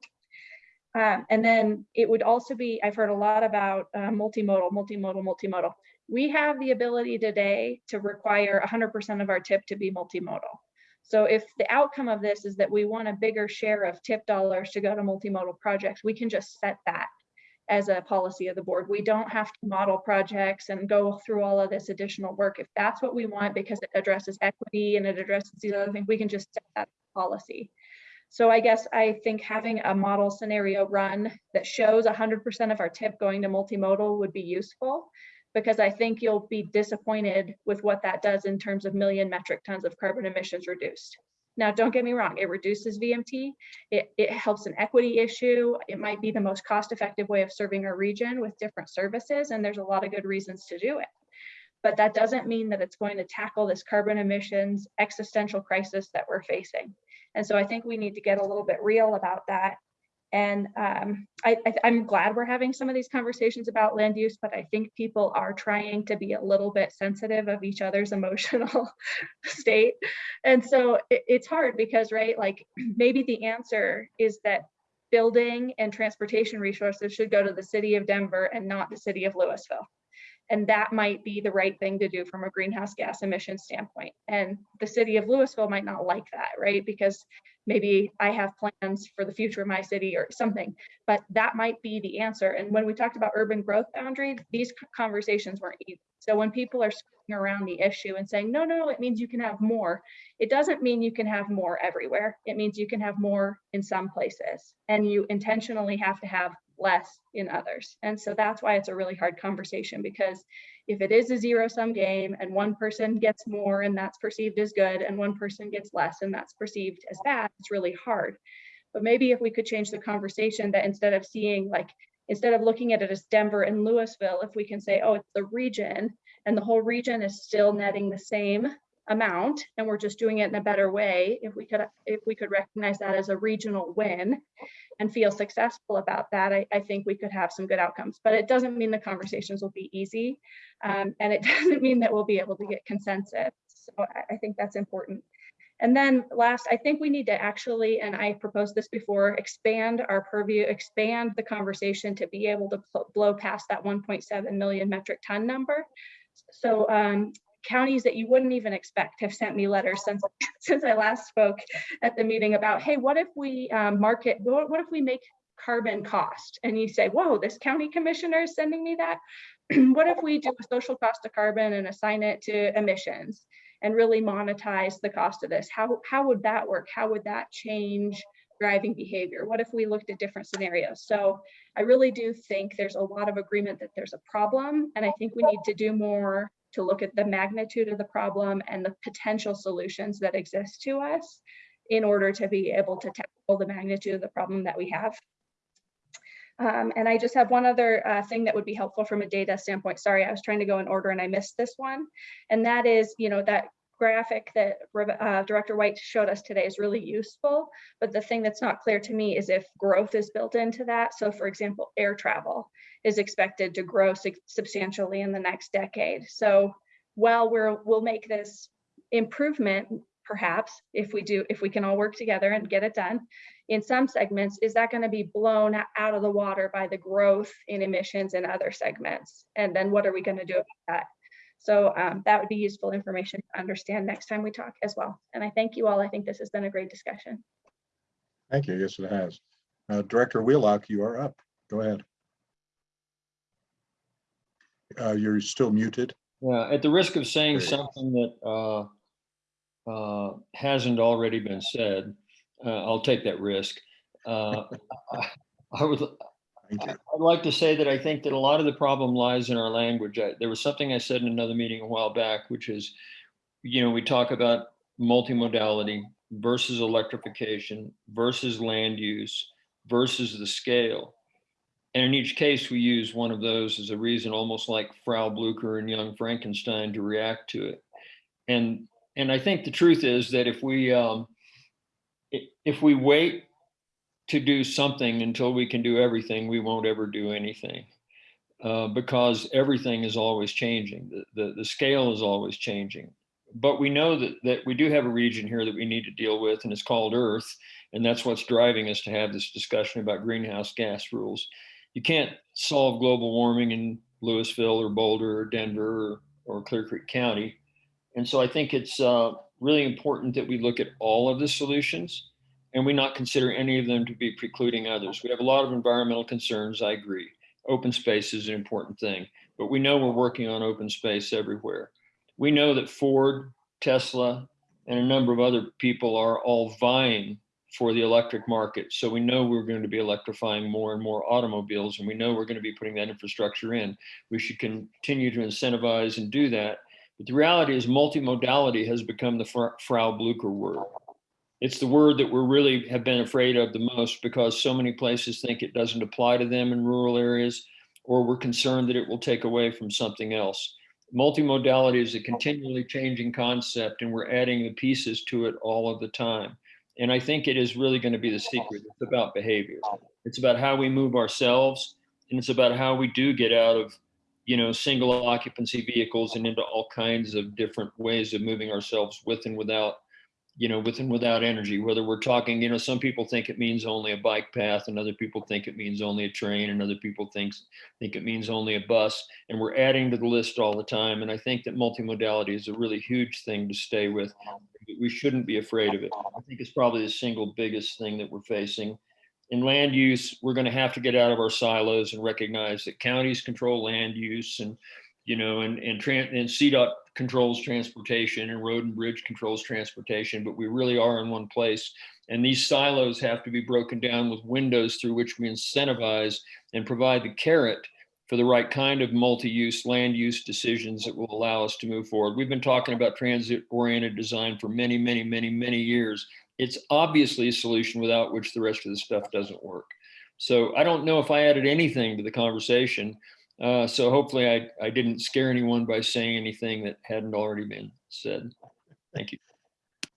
Um, and then it would also be, I've heard a lot about uh, multimodal, multimodal, multimodal. We have the ability today to require 100% of our tip to be multimodal. So if the outcome of this is that we want a bigger share of tip dollars to go to multimodal projects, we can just set that as a policy of the board. We don't have to model projects and go through all of this additional work. If that's what we want, because it addresses equity and it addresses these other things, we can just set that policy. So I guess I think having a model scenario run that shows 100% of our tip going to multimodal would be useful because I think you'll be disappointed with what that does in terms of million metric tons of carbon emissions reduced. Now, don't get me wrong, it reduces VMT. It, it helps an equity issue. It might be the most cost-effective way of serving our region with different services, and there's a lot of good reasons to do it. But that doesn't mean that it's going to tackle this carbon emissions existential crisis that we're facing. And so I think we need to get a little bit real about that. And um, I, I'm glad we're having some of these conversations about land use, but I think people are trying to be a little bit sensitive of each other's [laughs] emotional state. And so it, it's hard because, right, like [clears throat] maybe the answer is that building and transportation resources should go to the city of Denver and not the city of Louisville. And that might be the right thing to do from a greenhouse gas emission standpoint. And the city of Louisville might not like that, right? Because maybe I have plans for the future of my city or something, but that might be the answer. And when we talked about urban growth boundary, these conversations weren't easy. So when people are skirting around the issue and saying, no, no, it means you can have more, it doesn't mean you can have more everywhere. It means you can have more in some places and you intentionally have to have less in others. And so mm. that's why it's a really hard conversation because if it is a zero sum game and one person gets more and that's perceived as good and one person gets less and that's perceived as bad, it's really hard. But maybe if we could change the conversation that instead of seeing like, instead of looking at it as Denver and Louisville, if we can say, oh, it's the region and the whole region is still netting the same amount and we're just doing it in a better way if we could if we could recognize that as a regional win and feel successful about that I, I think we could have some good outcomes. But it doesn't mean the conversations will be easy um, and it [laughs] doesn't mean that we'll be able to get consensus. So I, I think that's important. And then last, I think we need to actually, and I proposed this before, expand our purview, expand the conversation to be able to blow past that 1.7 million metric ton number. So um, counties that you wouldn't even expect have sent me letters since [laughs] since I last spoke at the meeting about, hey, what if we um, market, what, what if we make carbon cost? And you say, whoa, this county commissioner is sending me that? [clears throat] what if we do a social cost of carbon and assign it to emissions and really monetize the cost of this? How, how would that work? How would that change driving behavior? What if we looked at different scenarios? So I really do think there's a lot of agreement that there's a problem, and I think we need to do more to look at the magnitude of the problem and the potential solutions that exist to us in order to be able to tackle the magnitude of the problem that we have. Um, and I just have one other uh, thing that would be helpful from a data standpoint. Sorry, I was trying to go in order and I missed this one. And that is, you know, that graphic that uh, Director White showed us today is really useful. But the thing that's not clear to me is if growth is built into that. So for example, air travel is expected to grow substantially in the next decade. So while we're, we'll make this improvement, perhaps if we do, if we can all work together and get it done, in some segments, is that going to be blown out of the water by the growth in emissions in other segments? And then what are we going to do about that? So um, that would be useful information to understand next time we talk as well. And I thank you all. I think this has been a great discussion. Thank you. Yes, it has. Uh, Director Wheelock, you are up. Go ahead. Uh, you're still muted. Yeah, at the risk of saying There you go. something that uh, uh, hasn't already been said, uh, I'll take that risk. Uh, I- [laughs] I would, Thank you. I'd like to say that I think that a lot of the problem lies in our language. I- There was something I said in another meeting a while back, which is, you know, we talk about multimodality versus electrification versus land use versus the scale. And in each case, we use one of those as a reason, almost like Frau Blucher and Young Frankenstein to react to it. And, and I think the truth is that if we, um, if we wait to do something until we can do everything, we won't ever do anything. Uh, because everything is always changing. The, the, the scale is always changing. But we know that, that we do have a region here that we need to deal with, and it's called Earth. And that's what's driving us to have this discussion about greenhouse gas rules. You can't solve global warming in Louisville or Boulder or Denver or, or Clear Creek County. And so I think it's uh, really important that we look at all of the solutions and we not consider any of them to be precluding others. We have a lot of environmental concerns, I agree. Open space is an important thing, but we know we're working on open space everywhere. We know that Ford, Tesla, and a number of other people are all vying for the electric market. So we know we're going to be electrifying more and more automobiles, and we know we're going to be putting that infrastructure in. We should continue to incentivize and do that. But the reality is multimodality has become the Frau Blucher word. It's the word that we're really have been afraid of the most because so many places think it doesn't apply to them in rural areas, or we're concerned that it will take away from something else. Multimodality is a continually changing concept and we're adding the pieces to it all of the time. And I think it is really going to be the secret. It's about behavior. It's about how we move ourselves and it's about how we do get out of, you know, single occupancy vehicles and into all kinds of different ways of moving ourselves with and without you know, with and without energy, whether we're talking, you know, some people think it means only a bike path and other people think it means only a train and other people think, think it means only a bus. And we're adding to the list all the time. And I think that multimodality is a really huge thing to stay with. We shouldn't be afraid of it. I think it's probably the single biggest thing that we're facing. In land use, we're going to have to get out of our silos and recognize that counties control land use and you know, and and, and CDOT controls transportation and road and bridge controls transportation, but we really are in one place. And these silos have to be broken down with windows through which we incentivize and provide the carrot for the right kind of multi-use land use decisions that will allow us to move forward. We've been talking about transit-oriented design for many, many, many, many years. It's obviously a solution without which the rest of the stuff doesn't work. So I don't know if I added anything to the conversation. Uh, so hopefully I, I didn't scare anyone by saying anything that hadn't already been said. Thank you.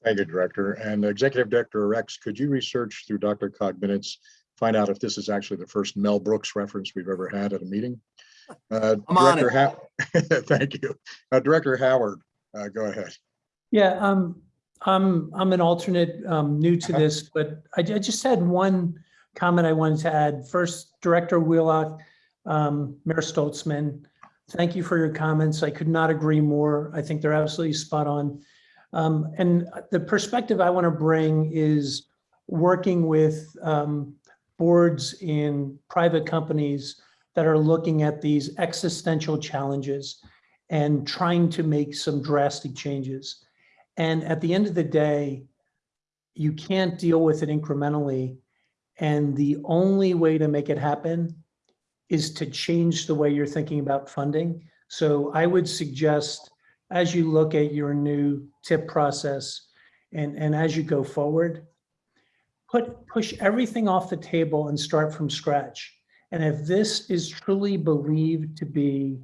Thank you, Director. And Executive Director Rex, could you research through DRCOG minutes, find out if this is actually the first Mel Brooks reference we've ever had at a meeting? Uh, I'm on Director How- [laughs] Thank you. Uh, Director Howard, uh, go ahead. Yeah, um, I'm, I'm an alternate, um, new to Uh-huh. this, but I, I just had one comment I wanted to add. First, Director Wheelock, um, Mayor Stolzmann, thank you for your comments. I could not agree more. I think they're absolutely spot on. Um, and the perspective I want to bring is working with, um, boards in private companies that are looking at these existential challenges and trying to make some drastic changes. And at the end of the day, you can't deal with it incrementally. And the only way to make it happen is to change the way you're thinking about funding. So I would suggest, as you look at your new tip process and, and as you go forward, put, push everything off the table and start from scratch. And if this is truly believed to be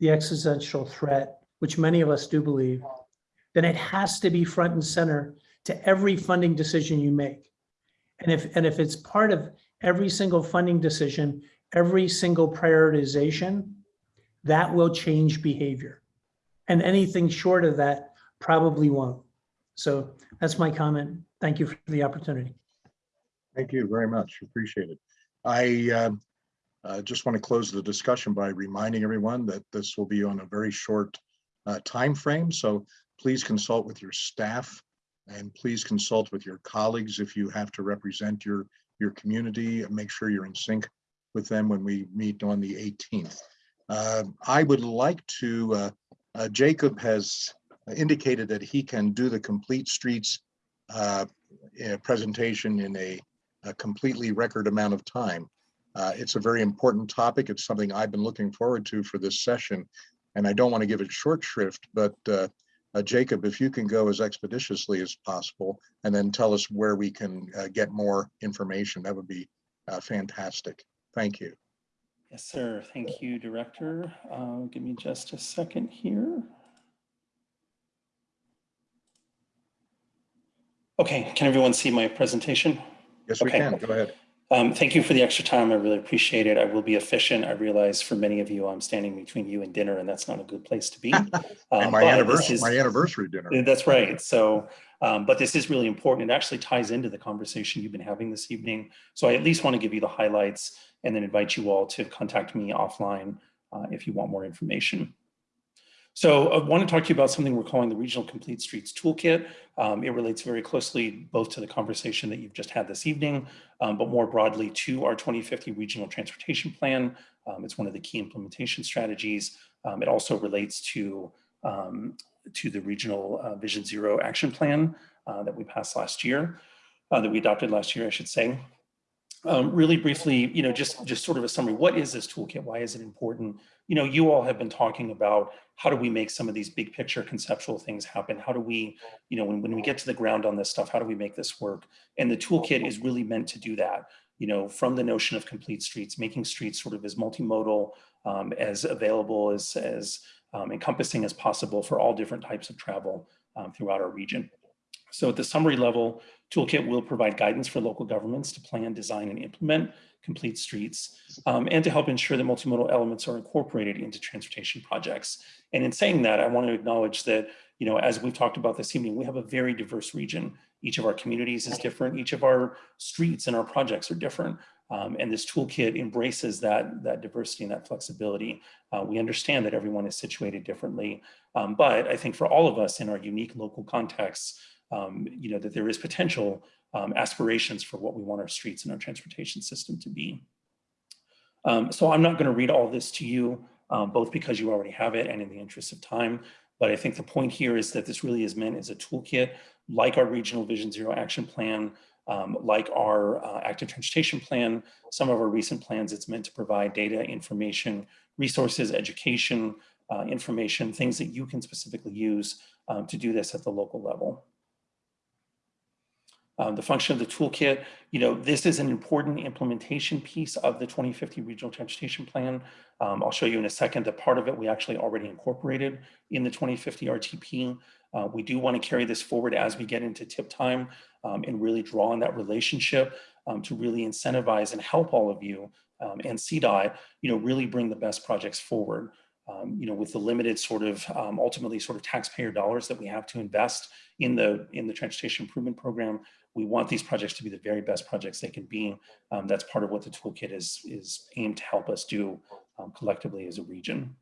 the existential threat, which many of us do believe, then it has to be front and center to every funding decision you make. And if, and if it's part of every single funding decision, every single prioritization, that will change behavior. And anything short of that probably won't. So that's my comment. Thank you for the opportunity. Thank you very much. Appreciate it. I um, uh, just want to close the discussion by reminding everyone that this will be on a very short uh, frame. So please consult with your staff and please consult with your colleagues if you have to represent your your community make sure you're in sync with them when we meet on the 18th. Uh, I would like to, uh, uh, Jacob has indicated that he can do the complete streets uh, uh, presentation in a, a, completely record amount of time. Uh, it's a very important topic. It's something I've been looking forward to for this session, and I don't want to give it short shrift, but uh, Jacob, if you can go as expeditiously as possible and then tell us where we can get more information, that would be fantastic. Thank you. Yes, sir. Thank you, Director. Uh, give me just a second here. Okay, can everyone see my presentation? Yes, we okay. can. Go ahead. Um, thank you for the extra time. I really appreciate it. I will be efficient. I realize for many of you, I'm standing between you and dinner, and that's not a good place to be. Um, [laughs] and my anniversary, is, my anniversary dinner. That's right. So, um, but this is really important. It actually ties into the conversation you've been having this evening. So I at least want to give you the highlights and then invite you all to contact me offline uh, if you want more information. So I want to talk to you about something we're calling the Regional Complete Streets Toolkit. Um, it relates very closely both to the conversation that you've just had this evening, um, but more broadly to our 2050 Regional Transportation Plan. Um, it's one of the key implementation strategies. Um, it also relates to, um, to the Regional uh, Vision Zero Action Plan uh, that we passed last year, uh, that we adopted last year, I should say. Um, really briefly, you know, just, just sort of a summary, what is this toolkit? Why is it important? You know, you all have been talking about how do we make some of these big picture conceptual things happen? How do we, you know, when, when we get to the ground on this stuff, how do we make this work? And the toolkit is really meant to do that, you know, from the notion of complete streets, making streets sort of as multimodal, um, as available, as, as um, encompassing as possible for all different types of travel um, throughout our region. So at the summary level, Toolkit will provide guidance for local governments to plan, design, and implement complete streets, um, and to help ensure that multimodal elements are incorporated into transportation projects. And in saying that, I want to acknowledge that, you know, as we've talked about this evening, we have a very diverse region. Each of our communities is different. Each of our streets and our projects are different. Um, and this toolkit embraces that, that diversity and that flexibility. Uh, we understand that everyone is situated differently, um, but I think for all of us in our unique local contexts, um, you know, that there is potential um, aspirations for what we want our streets and our transportation system to be. Um, so I'm not going to read all this to you, um, both because you already have it and in the interest of time. But I think the point here is that this really is meant as a toolkit, like our Regional Vision Zero Action Plan, um, like our uh, Active Transportation Plan, some of our recent plans, it's meant to provide data, information, resources, education, uh, information, things that you can specifically use um, to do this at the local level. Um, the function of the toolkit, you know, this is an important implementation piece of the 2050 Regional Transportation Plan. Um, I'll show you in a second that part of it we actually already incorporated in the 2050 RTP. Uh, we do want to carry this forward as we get into TIP time and really draw on that relationship um, to really incentivize and help all of you um, and CDOT, you know, really bring the best projects forward. Um, you know, with the limited sort of um, ultimately sort of taxpayer dollars that we have to invest in the in the transportation improvement program, we want these projects to be the very best projects they can be. Um, that's part of what the toolkit is, is aimed to help us do um, collectively as a region.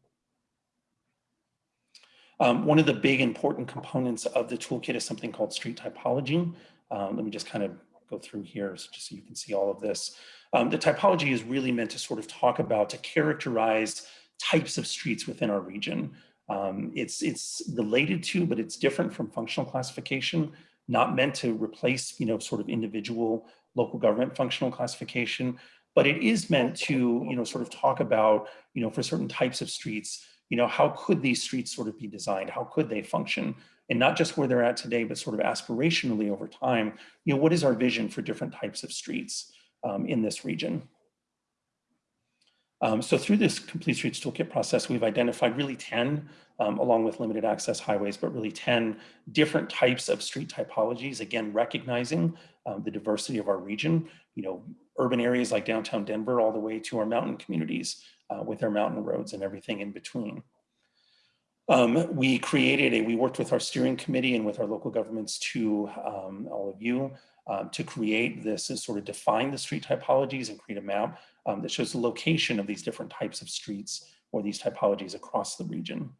Um, one of the big important components of the toolkit is something called street typology. Um, let me just kind of go through here so just so you can see all of this. Um, the typology is really meant to sort of talk about, to characterize types of streets within our region. Um, it's, it's related to, but it's different from functional classification not meant to replace, you know, sort of individual local government functional classification, but it is meant to, you know, sort of talk about, you know, for certain types of streets, you know, how could these streets sort of be designed? How could they function? And not just where they're at today, but sort of aspirationally over time, you know, what is our vision for different types of streets um, in this region? Um, so through this Complete Streets Toolkit process, we've identified really 10, um, along with limited access highways, but really 10 different types of street typologies, again, recognizing um, the diversity of our region, you know, urban areas like downtown Denver, all the way to our mountain communities uh, with our mountain roads and everything in between. Um, we created a, we worked with our steering committee and with our local governments to um, all of you um, to create this and sort of define the street typologies and create a map um, that shows the location of these different types of streets or these typologies across the region.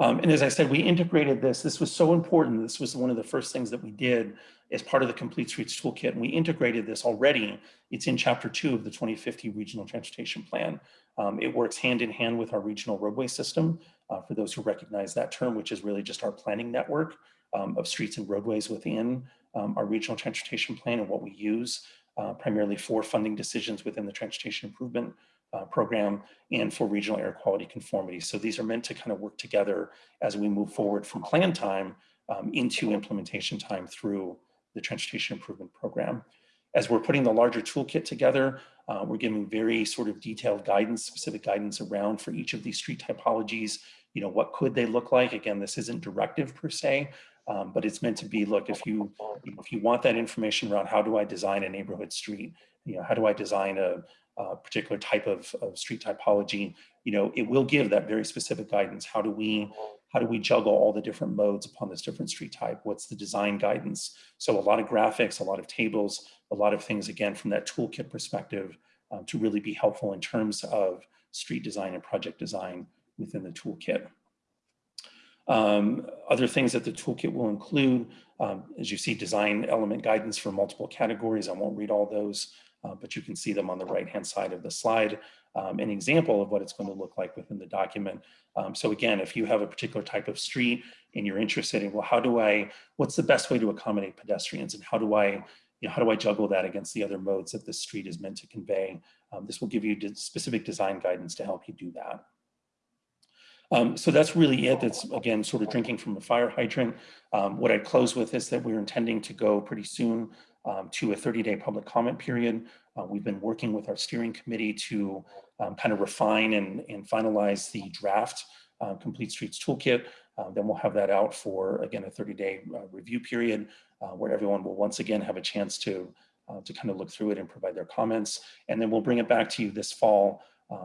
Um, and as I said, we integrated this. This was so important. This was one of the first things that we did as part of the Complete Streets Toolkit. And we integrated this already. It's in chapter two of the 2050 Regional Transportation Plan. Um, it works hand in hand with our regional roadway system, uh, for those who recognize that term, which is really just our planning network um, of streets and roadways within um, our regional transportation plan and what we use uh, primarily for funding decisions within the transportation improvement uh, program and for regional air quality conformity. So these are meant to kind of work together as we move forward from plan time um, into implementation time through the transportation improvement program. As we're putting the larger toolkit together, uh, we're giving very sort of detailed guidance, specific guidance around for each of these street typologies. You know, what could they look like? Again, this isn't directive per se, um, but it's meant to be, look, if you, if you want that information around how do I design a neighborhood street, you know, how do I design a, a particular type of, of street typology, you know, it will give that very specific guidance. How do we, how do we juggle all the different modes upon this different street type? What's the design guidance? So a lot of graphics, a lot of tables, a lot of things, again, from that toolkit perspective um, to really be helpful in terms of street design and project design within the toolkit. Um, other things that the toolkit will include, um, as you see, design element guidance for multiple categories. I won't read all those, uh, but you can see them on the right-hand side of the slide. Um, an example of what it's going to look like within the document. Um, so again, if you have a particular type of street and you're interested in, well, how do I, what's the best way to accommodate pedestrians and how do I, you know, how do I juggle that against the other modes that this street is meant to convey? Um, this will give you specific design guidance to help you do that. Um, so that's really it. That's again, sort of drinking from a fire hydrant. Um, what I'd close with is that we're intending to go pretty soon um, to a 30 day public comment period. Uh, we've been working with our steering committee to um, kind of refine and, and finalize the draft uh, Complete Streets Toolkit. Uh, then we'll have that out for, again, a 30 day uh, review period uh, where everyone will once again have a chance to, uh, to kind of look through it and provide their comments. And then we'll bring it back to you this fall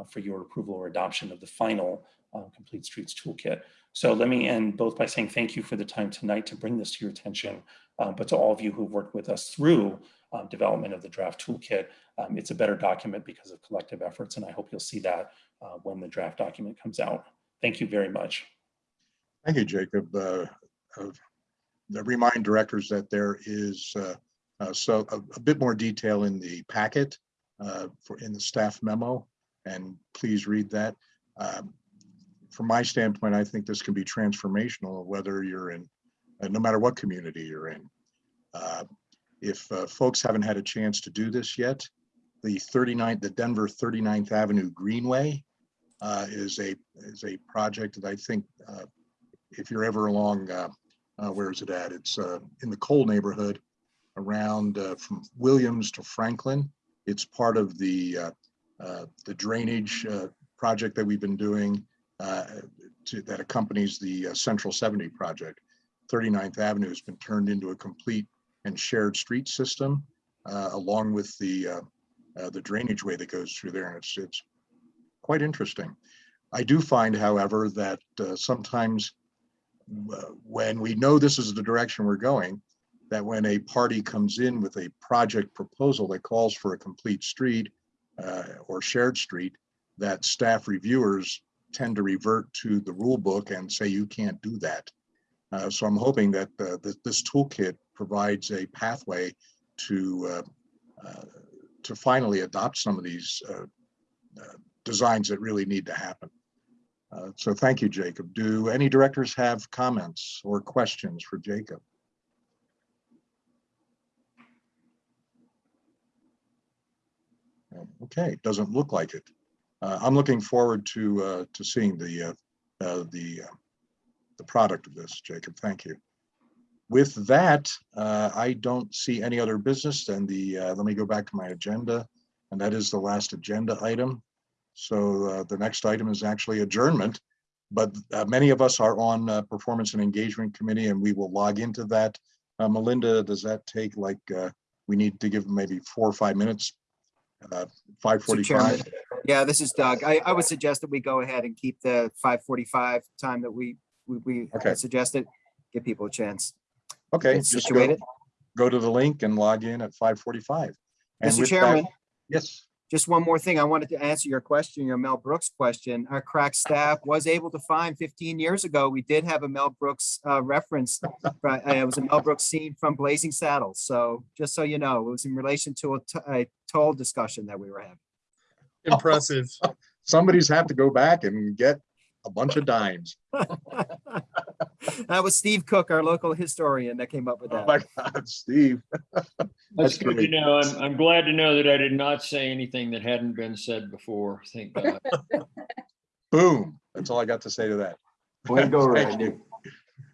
for your approval or adoption of the final uh, Complete Streets Toolkit. So let me end both by saying thank you for the time tonight to bring this to your attention, uh, but to all of you who've worked with us through um, development of the draft toolkit. Um, it's a better document because of collective efforts, and I hope you'll see that uh, when the draft document comes out. Thank you very much. Thank you, Jacob. Uh, uh, remind directors that there is uh, uh, so a, a, bit more detail in the packet for in the staff memo, and please read that. Um, from my standpoint, I think this can be transformational, whether you're in, uh, no matter what community you're in. Uh, if uh, folks haven't had a chance to do this yet, the 39th, the Denver 39th Avenue Greenway uh, is a is a project that I think uh, if you're ever along, where is it at? It's in the Cole neighborhood around from Williams to Franklin. It's part of the the drainage project that we've been doing uh, to, that accompanies the uh, Central 70 project. 39th Avenue has been turned into a complete and shared street system uh, along with the the drainage way that goes through there. And it's, it's quite interesting. I do find, however, that sometimes when we know this is the direction we're going, that when a party comes in with a project proposal that calls for a complete street uh, or shared street, that staff reviewers tend to revert to the rule book and say you can't do that. Uh, so I'm hoping that, uh, that this toolkit provides a pathway to uh, uh to finally adopt some of these uh, uh, designs that really need to happen. so thank you, Jacob. Do any directors have comments or questions for Jacob? Okay, doesn't look like it. Uh, I'm looking forward to uh, to seeing the uh, the the product of this, Jacob. Thank you. With that, I don't see any other business than the. let me go back to my agenda, and that is the last agenda item. So the next item is actually adjournment but uh, many of us are on uh, performance and engagement committee and we will log into that. Uh, Melinda, does that take like, we need to give maybe four or five minutes, 545? Yeah, this is Doug. I, I would suggest that we go ahead and keep the five forty-five time that we, we, we Okay. suggested. Give people a chance. Okay, just go, situated. go to the link and log in at five forty-five. Mr. Chairman, Yes, just one more thing. I wanted to answer your question, your Mel Brooks question. Our crack staff was able to find fifteen years ago, we did have a Mel Brooks uh, reference. but, uh, It was a Mel Brooks scene from Blazing Saddles. So just so you know, it was in relation to a t- a toll discussion that we were having. Impressive. [laughs] somebody's have to go back and get a bunch of dimes. That was Steve Cook, our local historian, that came up with Oh that. my God, Steve. That's good to know. I'm, I'm glad to know that I did not say anything that hadn't been said before. Thank God. [laughs] Boom. That's all I got to say to that. Way to go, Thank Randy. you.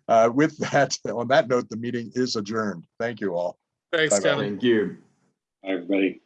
Uh, With that, on that note, the meeting is adjourned. Thank you all. Thanks, Bye-bye. Kevin. Thank you. Hi, everybody.